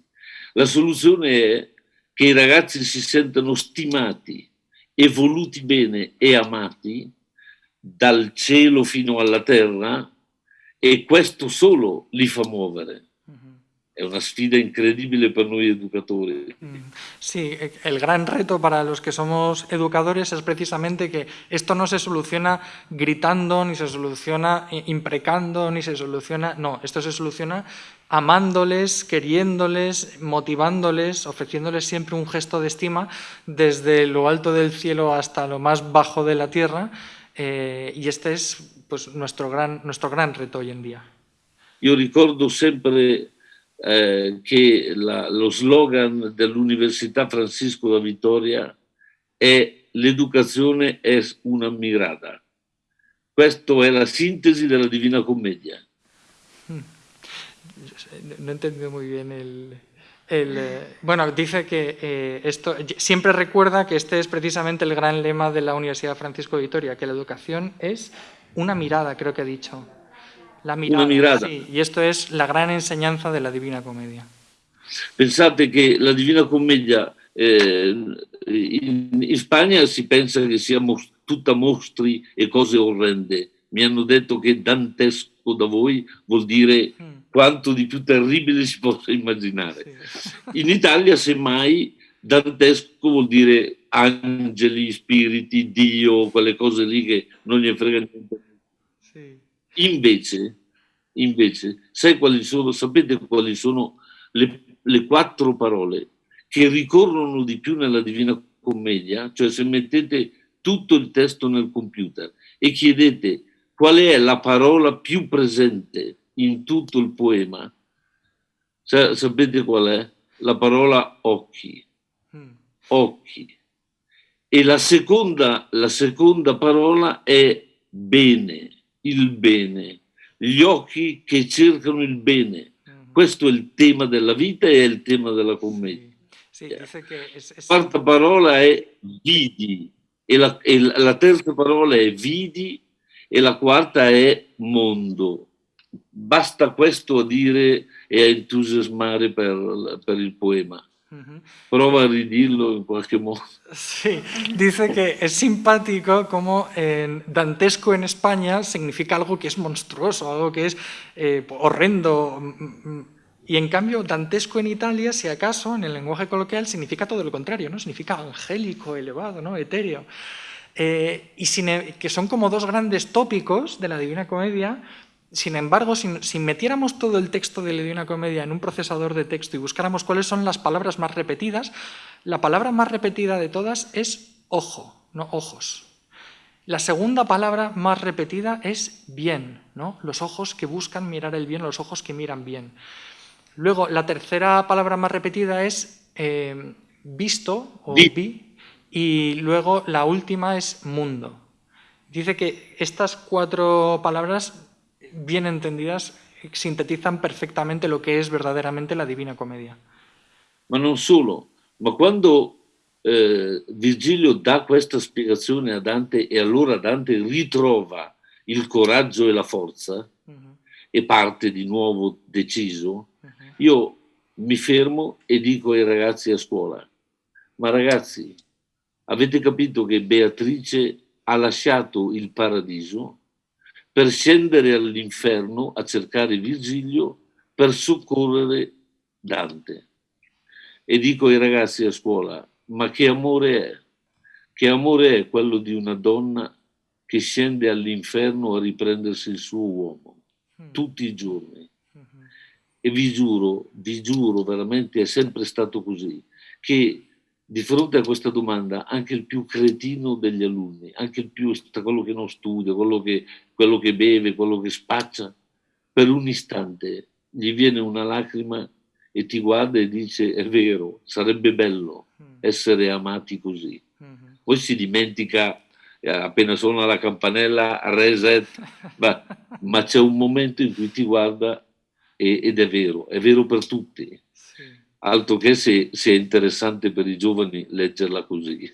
La soluzione è che i ragazzi si sentano stimati e voluti bene e amati dal cielo fino alla terra e questo solo li fa muovere. Es una sfida increíble para nosotros educadores. Mm, sí, el gran reto para los que somos educadores es precisamente que esto no se soluciona gritando, ni se soluciona imprecando, ni se soluciona... No, esto se soluciona amándoles, queriéndoles, motivándoles, ofreciéndoles siempre un gesto de estima desde lo alto del cielo hasta lo más bajo de la tierra eh, y este es pues, nuestro, gran, nuestro gran reto hoy en día. Yo recuerdo siempre eh, che la, lo slogan dell'Università Francisco da Vittoria è l'educazione è una mirada. Questa è la sintesi della Divina Commedia. Hmm. No he entendido muy bien el, eh, bueno, dice que eh, esto siempre recuerda que este es precisamente el gran lema de la Universidad Francisco de Vitoria, que la educación es una mirada, creo que ha dicho. La mirada, una mirada. Sí, y esto es la gran enseñanza de la Divina Comedia. Pensate che la Divina Commedia eh, in, in, Spagna si pensa che sia mos tutta mostri e cose orrende. Mi hanno detto che dantesco da voi vuol dire mm. quanto di più terribile si possa immaginare. Sì. In Italia, semmai, dantesco vuol dire angeli, spiriti, Dio, quelle cose lì che non gli frega niente. Sì. Invece, invece quali sono, sapete quali sono le, le quattro parole che ricorrono di più nella Divina Commedia? Cioè se mettete tutto il testo nel computer e chiedete qual è la parola più presente in tutto il poema, cioè, sapete qual è? La parola occhi. Mm. Occhi. E la seconda, la seconda parola è bene il bene, gli occhi che cercano il bene. Mhm. Questo è il tema della vita e è il tema della commedia. Sì, sì, es, es... La quarta parola è vidi e la, e la terza parola è vidi e la quarta è mondo. Basta questo a dire e a entusiasmare per, per il poema. Prueba a redirlo en cualquier modo. Sí, dice que es simpático como en dantesco en España significa algo que es monstruoso, algo que es eh, horrendo. Y en cambio, dantesco en Italia, si acaso, en el lenguaje coloquial, significa todo lo contrario, ¿no? Significa angélico, elevado, ¿no? etéreo. Eh, y sin, e, que son como dos grandes tópicos de la Divina Comedia, sin embargo, si, metiéramos todo el texto de Divina Comedia en un procesador de texto y buscáramos cuáles son las palabras más repetidas, la palabra más repetida de todas es ojo, no ojos. La segunda palabra más repetida es bien, ¿no? los ojos que buscan mirar el bien, los ojos que miran bien. Luego, la tercera palabra más repetida es eh, visto o vi, y luego la última es mundo. Dice que estas cuatro palabras bien entendidas, sintetizan perfectamente lo que es verdaderamente la Divina Commedia. Ma non solo, ma quando eh, Virgilio dà questa spiegazione a Dante e allora Dante ritrova il coraggio e la forza uh -huh. e parte di nuovo deciso, uh -huh. io mi fermo e dico ai ragazzi a scuola, ma ragazzi, avete capito che Beatrice ha lasciato il paradiso per scendere all'inferno a cercare Virgilio per soccorrere Dante. E dico ai ragazzi a scuola, ma che amore è? Che amore è quello di una donna che scende all'inferno a riprendersi il suo uomo, mm. tutti i giorni. Mm-hmm. E vi giuro, vi giuro veramente è sempre stato così, che di fronte a questa domanda anche il più cretino degli alunni, anche il più, quello che non studia, quello che, quello che beve, quello che spaccia, per un istante gli viene una lacrima e ti guarda e dice è vero, sarebbe bello mm. essere amati così. Mm-hmm. Poi si dimentica appena suona la campanella, reset, ma, ma c'è un momento in cui ti guarda e, ed è vero, è vero per tutti. Sì. Altro che se, se, è interessante per i giovani leggerla così.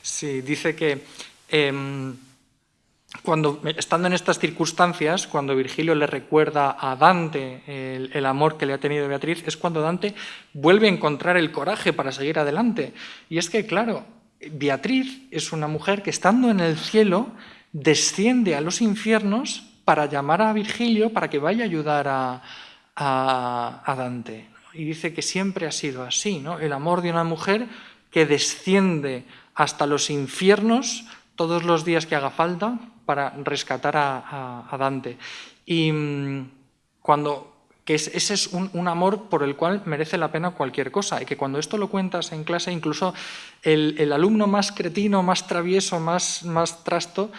Sì, dice che eh, cuando, estando en estas circunstancias, cuando Virgilio le recuerda a Dante el, el, amor que le ha tenido Beatriz, es cuando Dante vuelve a encontrar el coraje para seguir adelante. Y es que, claro, Beatriz es una mujer que estando en el cielo desciende a los infiernos para llamar a Virgilio para que vaya a ayudar a, a, Dante. Y dice que siempre ha sido así, ¿no? el amor de una mujer que desciende hasta los infiernos todos los días que haga falta para rescatar a, a Dante. Y mm, cuando que ese es un, amor por el cual merece la pena cualquier cosa y que cuando esto lo cuentas en clase, incluso el, el alumno más cretino, más travieso, más, más trasto,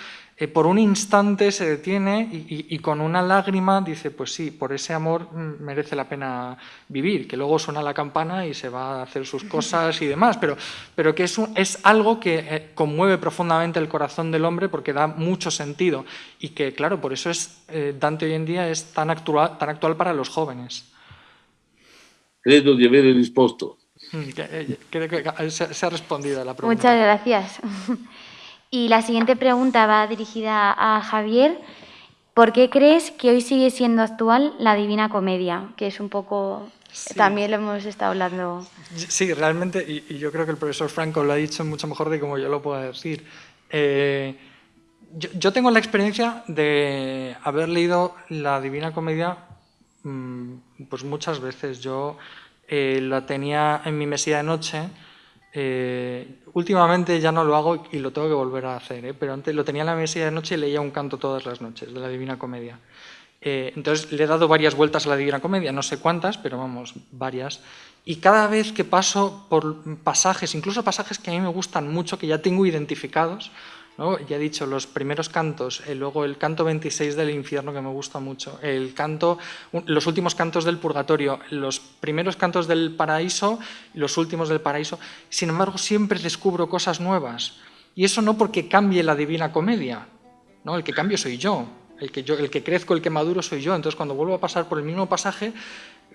eh, por un instante se detiene y, con una lágrima dice, pues sí, por ese amor mm, merece la pena vivir, que luego suena la campana y se va a hacer sus cosas y demás, pero, pero que es, es algo que eh, conmueve profundamente el corazón del hombre porque da mucho sentido y que, claro, por eso es, eh, Dante hoy en día es tan actual, tan actual para los jóvenes. Creo de haber respuesto. Creo que se ha respondido a la pregunta. Muchas gracias. Y la siguiente pregunta va dirigida a Javier. ¿Por qué crees que hoy sigue siendo actual la Divina Comedia? Que es un poco... También lo hemos estado hablando. Sí, realmente, y, yo creo que el profesor Franco lo ha dicho mucho mejor de como yo lo puedo decir. Eh, yo, tengo la experiencia de haber leído la Divina Comedia mm, pues muchas veces. Yo eh, la tenía en mi mesilla de noche eh, últimamente ya no lo hago y lo tengo que volver a hacer, ¿eh? pero antes lo tenía en la mesilla de noche y leía un canto todas las noches de la Divina Comedia. Eh, entonces le he dado varias vueltas a la Divina Comedia, no sé cuántas, pero vamos, varias. Y cada vez que paso por pasajes, incluso pasajes que a mí me gustan mucho, que ya tengo identificados, ya he dicho, los primeros cantos, eh, luego el canto 26 del infierno que me gusta mucho, el canto, los últimos cantos del purgatorio, los primeros cantos del paraíso, los últimos del paraíso. Sin embargo, siempre descubro cosas nuevas. Y eso no porque cambie la divina comedia, ¿no? el que cambio soy yo, el que, yo, el que crezco, el que maduro soy yo. Entonces, cuando vuelvo a pasar por el mismo pasaje,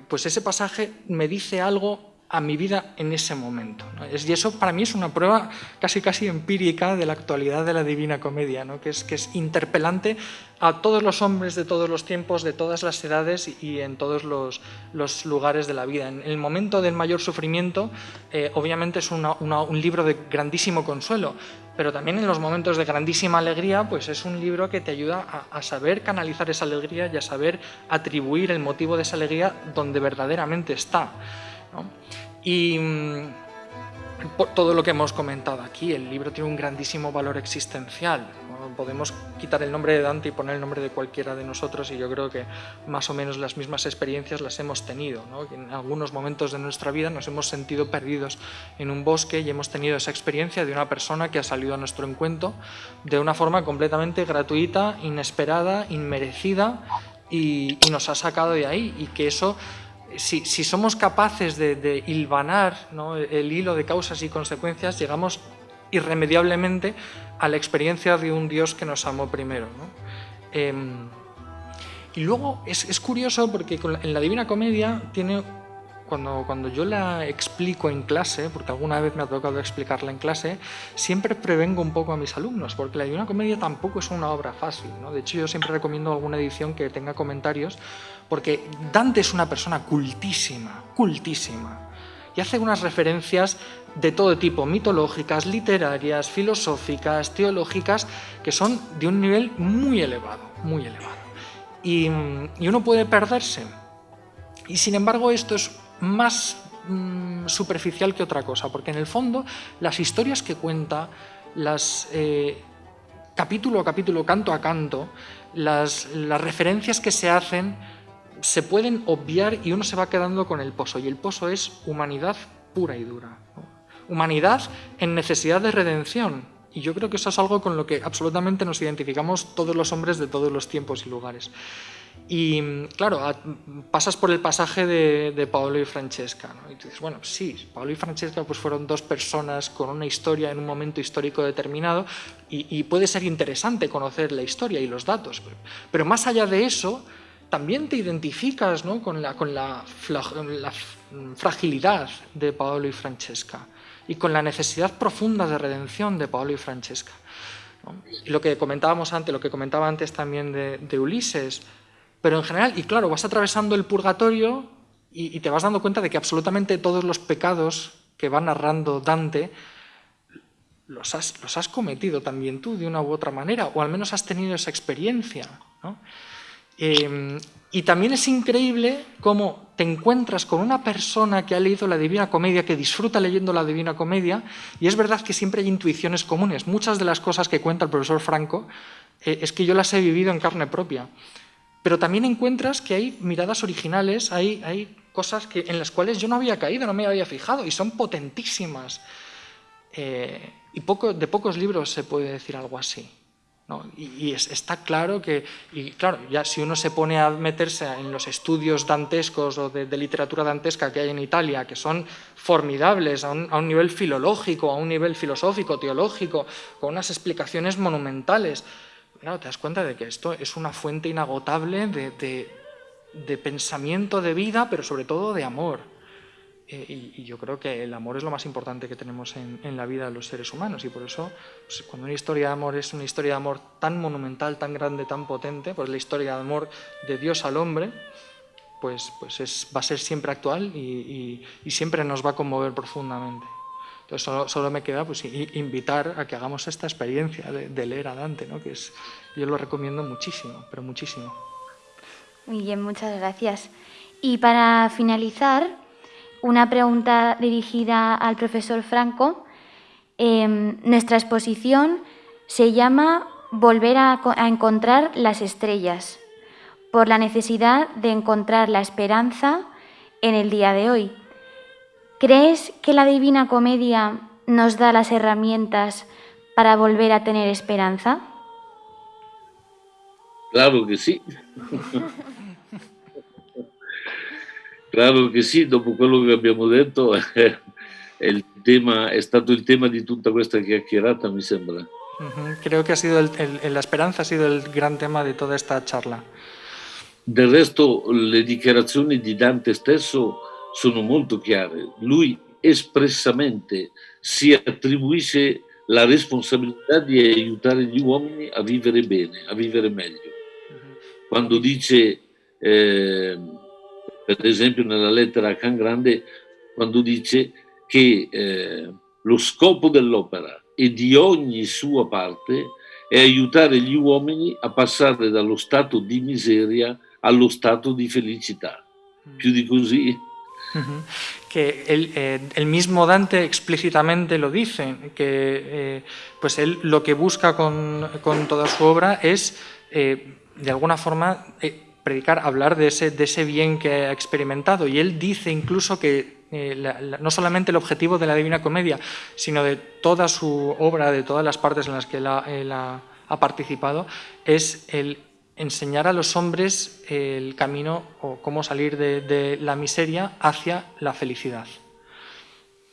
pues ese pasaje me dice algo a mi vida en ese momento. Y eso para mí es una prueba casi casi empírica de la actualidad de la Divina Comedia, ¿no? que, es, que es interpelante a todos los hombres de todos los tiempos, de todas las edades y en todos los, los lugares de la vida. En el momento del mayor sufrimiento, eh, obviamente es un libro de grandísimo consuelo, pero también en los momentos de grandísima alegría, pues es un libro que te ayuda a, a saber canalizar esa alegría y a saber atribuir el motivo de esa alegría donde verdaderamente está. Y mm, por todo lo que hemos comentado aquí, el libro tiene un grandísimo valor existencial. Podemos quitar el nombre de Dante y poner el nombre de cualquiera de nosotros y yo creo que más o menos las mismas experiencias las hemos tenido. En algunos momentos de nuestra vida nos hemos sentido perdidos en un bosque y hemos tenido esa experiencia de una persona que ha salido a nuestro encuentro de una forma completamente gratuita, inesperada, inmerecida y, y nos ha sacado de ahí y que eso si, somos capaces de, hilvanar el hilo de causas y consecuencias, llegamos irremediablemente a la experiencia de un Dios que nos amó primero. Em, y luego es, curioso porque en la Divina Comedia tiene cuando, cuando yo la explico en clase, porque alguna vez me ha tocado explicarla en clase, siempre prevengo un poco a mis alumnos, porque la Divina Comedia tampoco es una obra fácil. ¿no? De hecho, yo siempre recomiendo alguna edición que tenga comentarios, porque Dante es una persona cultísima, cultísima, y hace unas referencias de todo tipo, mitológicas, literarias, filosóficas, teológicas, que son de un nivel muy elevado, muy elevado. Y, y uno puede perderse. Y sin embargo esto es más mm, superficial que otra cosa, porque en el fondo las historias que cuenta, las eh, capítulo a capítulo, canto a canto, las, las referencias que se hacen se pueden obviar y uno se va quedando con el pozo, y el pozo es humanidad pura y dura. Humanidad en necesidad de redención, y yo creo que eso es algo con lo que absolutamente nos identificamos todos los hombres de todos los tiempos y lugares. Y claro, pasas por el pasaje de, de Paolo y Francesca, ¿no? y tú dices, bueno, sí, Paolo y Francesca pues fueron dos personas con una historia en un momento histórico determinado y, puede ser interesante conocer la historia y los datos, pero, más allá de eso, también te identificas ¿no? con, la, con la, la fragilidad de Paolo y Francesca y con la necesidad profunda de redención de Paolo y Francesca. Y lo que comentábamos antes, lo que comentaba antes también de Ulises, pero en general, y claro, vas atravesando el purgatorio y, te vas dando cuenta de que absolutamente todos los pecados que va narrando Dante los has, los has, cometido también tú de una u otra manera, o al menos has tenido esa experiencia. Em, y también es increíble cómo te encuentras con una persona que ha leído la Divina Comedia, que disfruta leyendo la Divina Comedia, y es verdad que siempre hay intuiciones comunes. Muchas de las cosas que cuenta el profesor Franco eh, es que yo las he vivido en carne propia. Pero también encuentras que hay miradas originales, hay, hay cosas que, en las cuales yo no había caído, no me había fijado, y son potentísimas. Eh, y poco, de pocos libros se puede decir algo así. Y, está claro que, y claro, ya si uno se pone a meterse en los estudios dantescos o de, literatura dantesca que hay en Italia, que son formidables a un, nivel filológico, a un nivel filosófico, teológico, con unas explicaciones monumentales, claro, te das cuenta de que esto es una fuente inagotable de, pensamiento, de vida, pero sobre todo de amor. Eh, y, yo creo que el amor es lo más importante que tenemos en, la vida de los seres humanos y por eso pues, cuando una historia de amor es una historia de amor tan monumental, tan grande, tan potente, pues la historia de amor de Dios al hombre, pues, pues es, va a ser siempre actual y siempre nos va a conmover profundamente. Entonces solo, me queda pues, invitar a que hagamos esta experiencia de, leer a Dante, ¿no? que es, yo lo recomiendo muchísimo, pero muchísimo. Muy bien, muchas gracias. Y para finalizar, una pregunta dirigida al profesor Franco. Em, nuestra exposición se llama Volver a encontrar las estrellas, por la necesidad de encontrar la esperanza en el día de hoy. ¿Crees que la Divina Comedia nos da las herramientas para volver a tener esperanza? Claro que sí. claro che sì, dopo quello che abbiamo detto il tema, è stato il tema di tutta questa chiacchierata, mi sembra. Creo que ha sido el, el, la esperanza ha sido el gran tema de toda esta charla. Del resto, le dichiarazioni di Dante stesso sono molto chiare. Lui espressamente si attribuisce la responsabilità di aiutare gli uomini a vivere bene, a vivere meglio. Quando dice, eh, per esempio nella lettera a Can Grande, quando dice che eh, lo scopo dell'opera e di ogni sua parte è aiutare gli uomini a passare dallo stato di miseria allo stato di felicità. Più di così que eh, el, mismo Dante explícitamente lo dice, que eh, pues él lo que busca con, toda su obra es, eh, de alguna forma, predicar, hablar de ese, de ese bien que ha experimentado. Y él dice incluso que no solamente el objetivo de la Divina Comedia, sino de toda su obra, de todas las partes en las que él ha participado, es el enseñar a los hombres el camino o cómo salir de, de la miseria hacia la felicidad.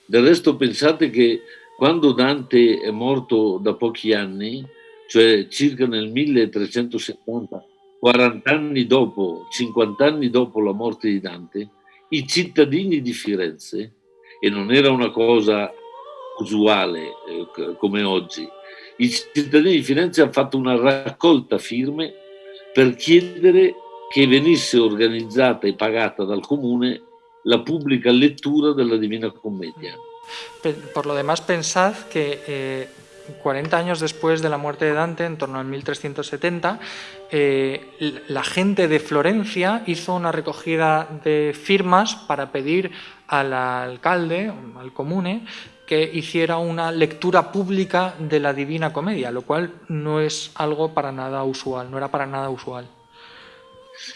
Del resto pensate che quando Dante è morto da pochi anni, cioè circa nel 1370, 40 anni dopo, 50 anni dopo la morte di Dante, i cittadini di Firenze, e non era una cosa usuale eh, come oggi, i cittadini di Firenze hanno fatto una raccolta firme per chiedere che venisse organizzata e pagata dal comune la pubblica lettura della Divina Commedia. Por lo demás, pensad que eh, 40 años después de la muerte de Dante, en torno al 1370, eh, la gente de Florencia hizo una recogida de firmas para pedir al alcalde, al comune, que hiciera una lectura pública de la Divina Comedia, lo cual no es algo para nada usual, no era para nada usual.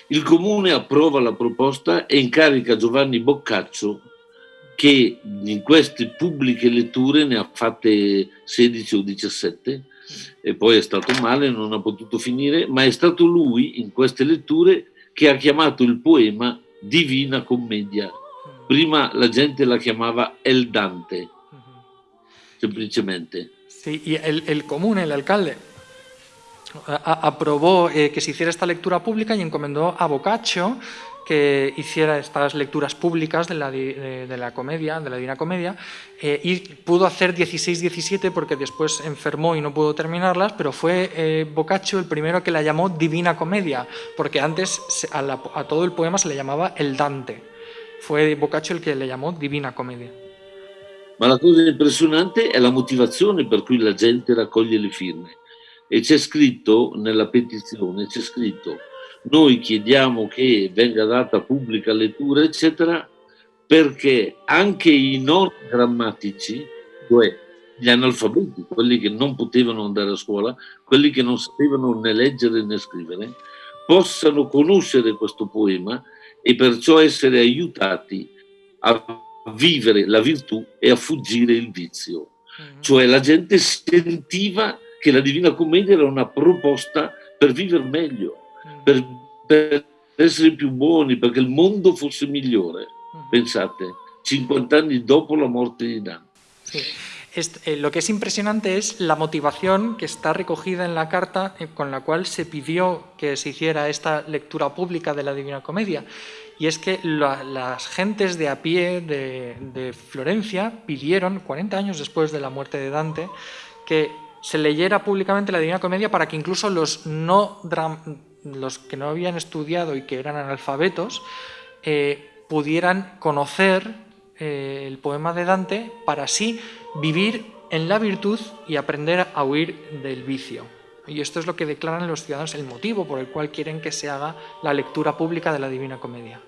Il comune approva la proposta e incarica Giovanni Boccaccio che in queste pubbliche letture ne ha fatte 16 o 17 e poi è stato male, non ha potuto finire, ma è stato lui in queste letture che ha chiamato il poema Divina Commedia. Prima la gente la chiamava El Dante, semplicemente. Sí, y el, el común, el alcalde, aprobó eh, que se hiciera esta lectura pública y encomendó a Boccaccio que hiciera estas lecturas públicas de la, de, la comedia, de la Divina Comedia, eh, y pudo hacer 16-17 porque después enfermó y no pudo terminarlas, pero fue eh, Boccaccio el primero que la llamó Divina Comedia, porque antes a, a todo el poema se le llamaba el Dante. Fue Boccaccio el che le chiamò Divina Commedia. Ma la cosa impressionante è la motivazione per cui la gente raccoglie le firme. E c'è scritto nella petizione, c'è scritto noi chiediamo che venga data pubblica lettura, eccetera, perché anche i non grammatici, cioè gli analfabeti, quelli che non potevano andare a scuola, quelli che non sapevano né leggere né scrivere, possano conoscere questo poema e perciò essere aiutati a vivere la virtù e a fuggire il vizio. Mm. Cioè la gente sentiva che la Divina Commedia era una proposta per vivere meglio, mm. per, per, essere più buoni, perché il mondo fosse migliore. Mm. Pensate, 50 anni dopo la morte di Dante. Eh, lo que es impresionante es la motivación que está recogida en la carta eh, con la cual se pidió que se hiciera esta lectura pública de la Divina Comedia. Y es que las gentes de a pie de, Florencia pidieron, 40 años después de la muerte de Dante, que se leyera públicamente la Divina Comedia para que incluso los, no, los que no habían estudiado y que eran analfabetos eh, pudieran conocer el poema de Dante para así vivir en la virtud y aprender a huir del vicio. Y esto es lo que declaran los ciudadanos el motivo por el cual quieren que se haga la lectura pública de la Divina Comedia.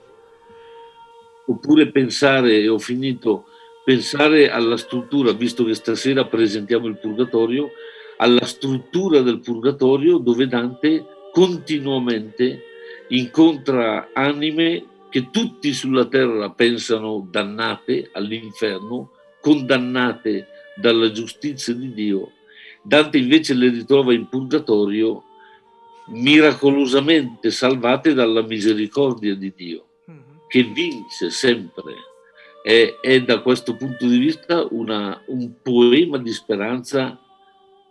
Oppure pensare, ho finito, pensare alla struttura, visto che stasera presentiamo il Purgatorio, alla struttura del Purgatorio dove Dante continuamente incontra anime che tutti sulla terra pensano dannate all'inferno, condannate dalla giustizia di Dio, Dante invece le ritrova in purgatorio miracolosamente salvate dalla misericordia di Dio, mhm. che vince sempre. È, è da questo punto di vista una, un poema di speranza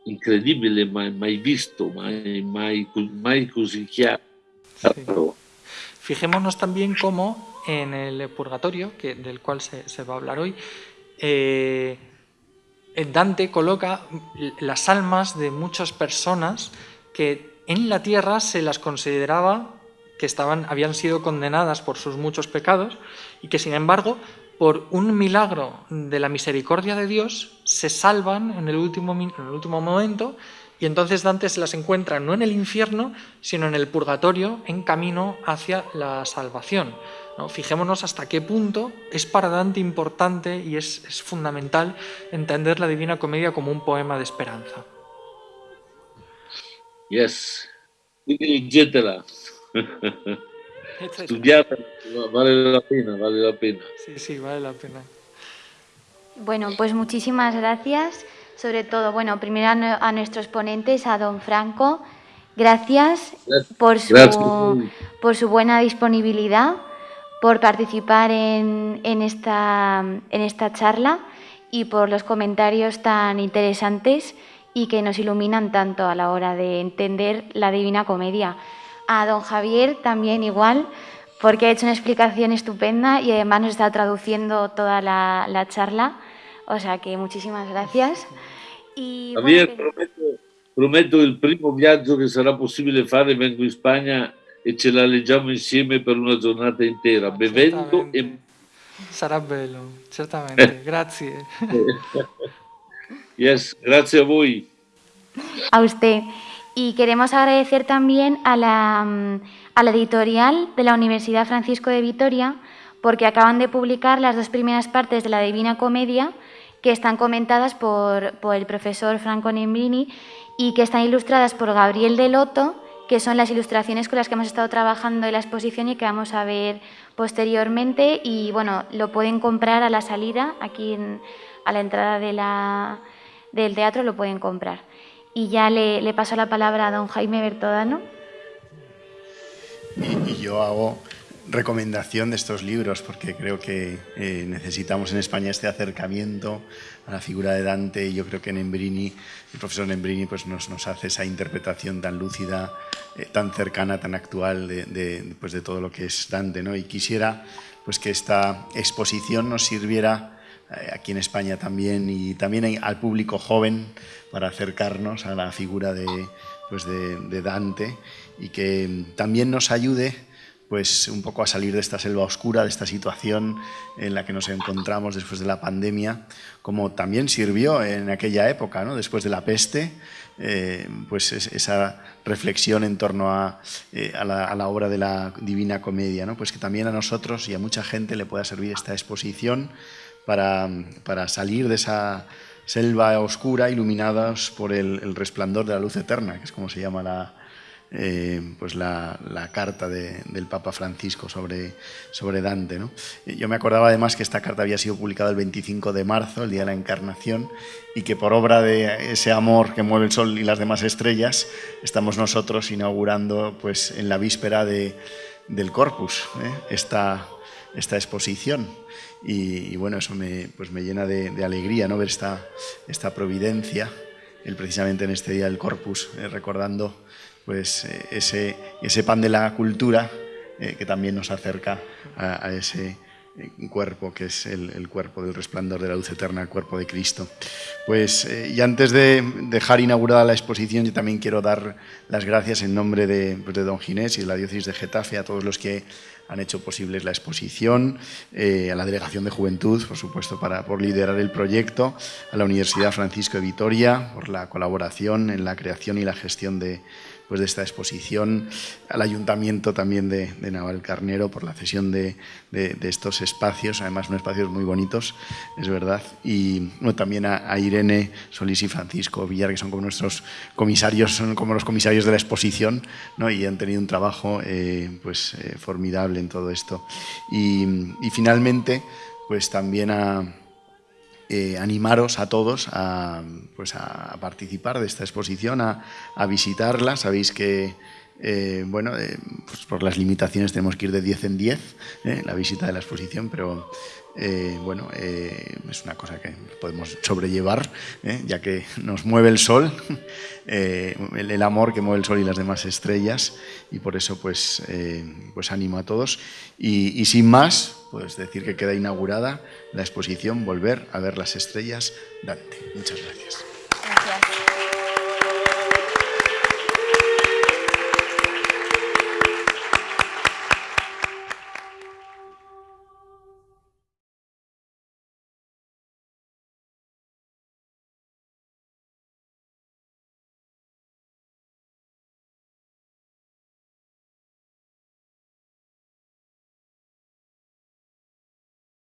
incredibile, mai, mai visto, mai, mai, mai così chiaro. Sí. Fijémonos también cómo en el purgatorio, que, del cual se, se va a hablar hoy, eh, Dante coloca las almas de muchas personas que en la tierra se las consideraba que estaban, habían sido condenadas por sus muchos pecados y que sin embargo por un milagro de la misericordia de Dios se salvan en el último, en el último momento y entonces Dante se las encuentra no en el infierno, sino en el purgatorio, en camino hacia la salvación. ¿No? Fijémonos hasta qué punto es para Dante importante y es, es fundamental entender la Divina Comedia como un poema de esperanza. Yes, leggetela. Estudiata, vale la pena, vale la pena. Sí, sí, vale la pena. Bueno, pues muchísimas gracias. Sobre todo, bueno, primero a, nuestros ponentes, a don Franco, gracias, gracias. Por, su, gracias. por su buena disponibilidad por participar en, en, esta, en esta charla y por los comentarios tan interesantes y que nos iluminan tanto a la hora de entender la Divina Comedia. A don Javier también igual, porque ha hecho una explicación estupenda y además nos está traduciendo toda la, la charla. O sea que muchísimas gracias. Y, Javier, bueno, prometo, prometo il primo viaggio che sarà possibile fare, vengo in Spagna e ce la leggiamo insieme per una giornata intera, bevendo e... Sarà bello, certamente, grazie. yes, grazie a voi. A usted. Y queremos agradecer también a la, mm, a la editorial de la Universidad Francisco de Vitoria porque acaban de publicar las dos primeras partes de la Divina Comedia que están comentadas por, por el profesor Franco Nembrini y que están ilustradas por Gabriel Deloto que son las ilustraciones con las que hemos estado trabajando en la exposición y que vamos a ver posteriormente. Y bueno, lo pueden comprar a la salida, aquí a la entrada del teatro lo pueden comprar. Y ya le, le paso la palabra a don Jaime Bertodano. Y yo hago recomendación de estos libros porque creo que eh, necesitamos en España este acercamiento a la figura de Dante y yo creo que Nembrini, el profesor Nembrini pues nos, hace esa interpretación tan lúcida, eh, tan cercana, tan actual de, de, pues de todo lo que es Dante. ¿no? Y quisiera pues que esta exposición nos sirviera eh, aquí en España también y también al público joven para acercarnos a la figura de, pues de Dante y que también nos ayude pues un poco a salir de esta selva oscura, de esta situación en la que nos encontramos después de la pandemia, como también sirvió en aquella época, ¿no? después de la peste, eh, pues esa reflexión en torno a, eh, a, la, obra de la Divina Comedia, ¿no? pues que también a nosotros y a mucha gente le pueda servir esta exposición para, para salir de esa selva oscura iluminados por el resplandor de la luz eterna, que es como se llama la, eh, pues la, carta de, del Papa Francisco sobre, sobre Dante. ¿no? Yo me acordaba además que esta carta había sido publicada el 25 de marzo, el día de la Encarnación, y que por obra de ese amor que mueve el sol y las demás estrellas, estamos nosotros inaugurando pues, en la víspera de, del Corpus ¿eh? esta, esta exposición. Y, bueno, eso me, pues me llena de, alegría ¿no? ver esta, esta providencia, él precisamente en este día del Corpus, eh, recordando pues eh, ese, ese pan de la cultura eh, que también nos acerca a, ese eh, cuerpo que es el, cuerpo del resplandor de la luz eterna, el cuerpo de Cristo. Pues y antes de dejar inaugurada la exposición, yo también quiero dar las gracias en nombre de, pues de don Ginés y de la diócesis de Getafe a todos los que han hecho posible la exposición, a la Delegación de Juventud, por supuesto, para, por liderar el proyecto, a la Universidad Francisco de Vitoria, por la colaboración en la creación y la gestión de, pues, de esta exposición, al Ayuntamiento también de, de Navalcarnero por la cesión de, de, estos espacios, además son espacios muy bonitos, es verdad, y también a, a, Irene Solís y Francisco Villar, que son como nuestros comisarios, son como los comisarios de la exposición, ¿no? y han tenido un trabajo eh, pues, eh, formidable en todo esto. Y, y finalmente, pues también a, eh, animaros a todos a, pues a, participar de esta exposición, a, visitarla. Sabéis que eh, bueno, eh, pues por las limitaciones tenemos que ir de 10 en 10 eh, la visita de la exposición, pero eh, bueno, es una cosa que podemos sobrellevar, ya que nos mueve el sol, el, el, amor que mueve el sol y las demás estrellas, y por eso pues, pues animo a todos. Y, y sin más, pues decir que queda inaugurada la exposición Volver a ver las estrellas Dante. Muchas gracias.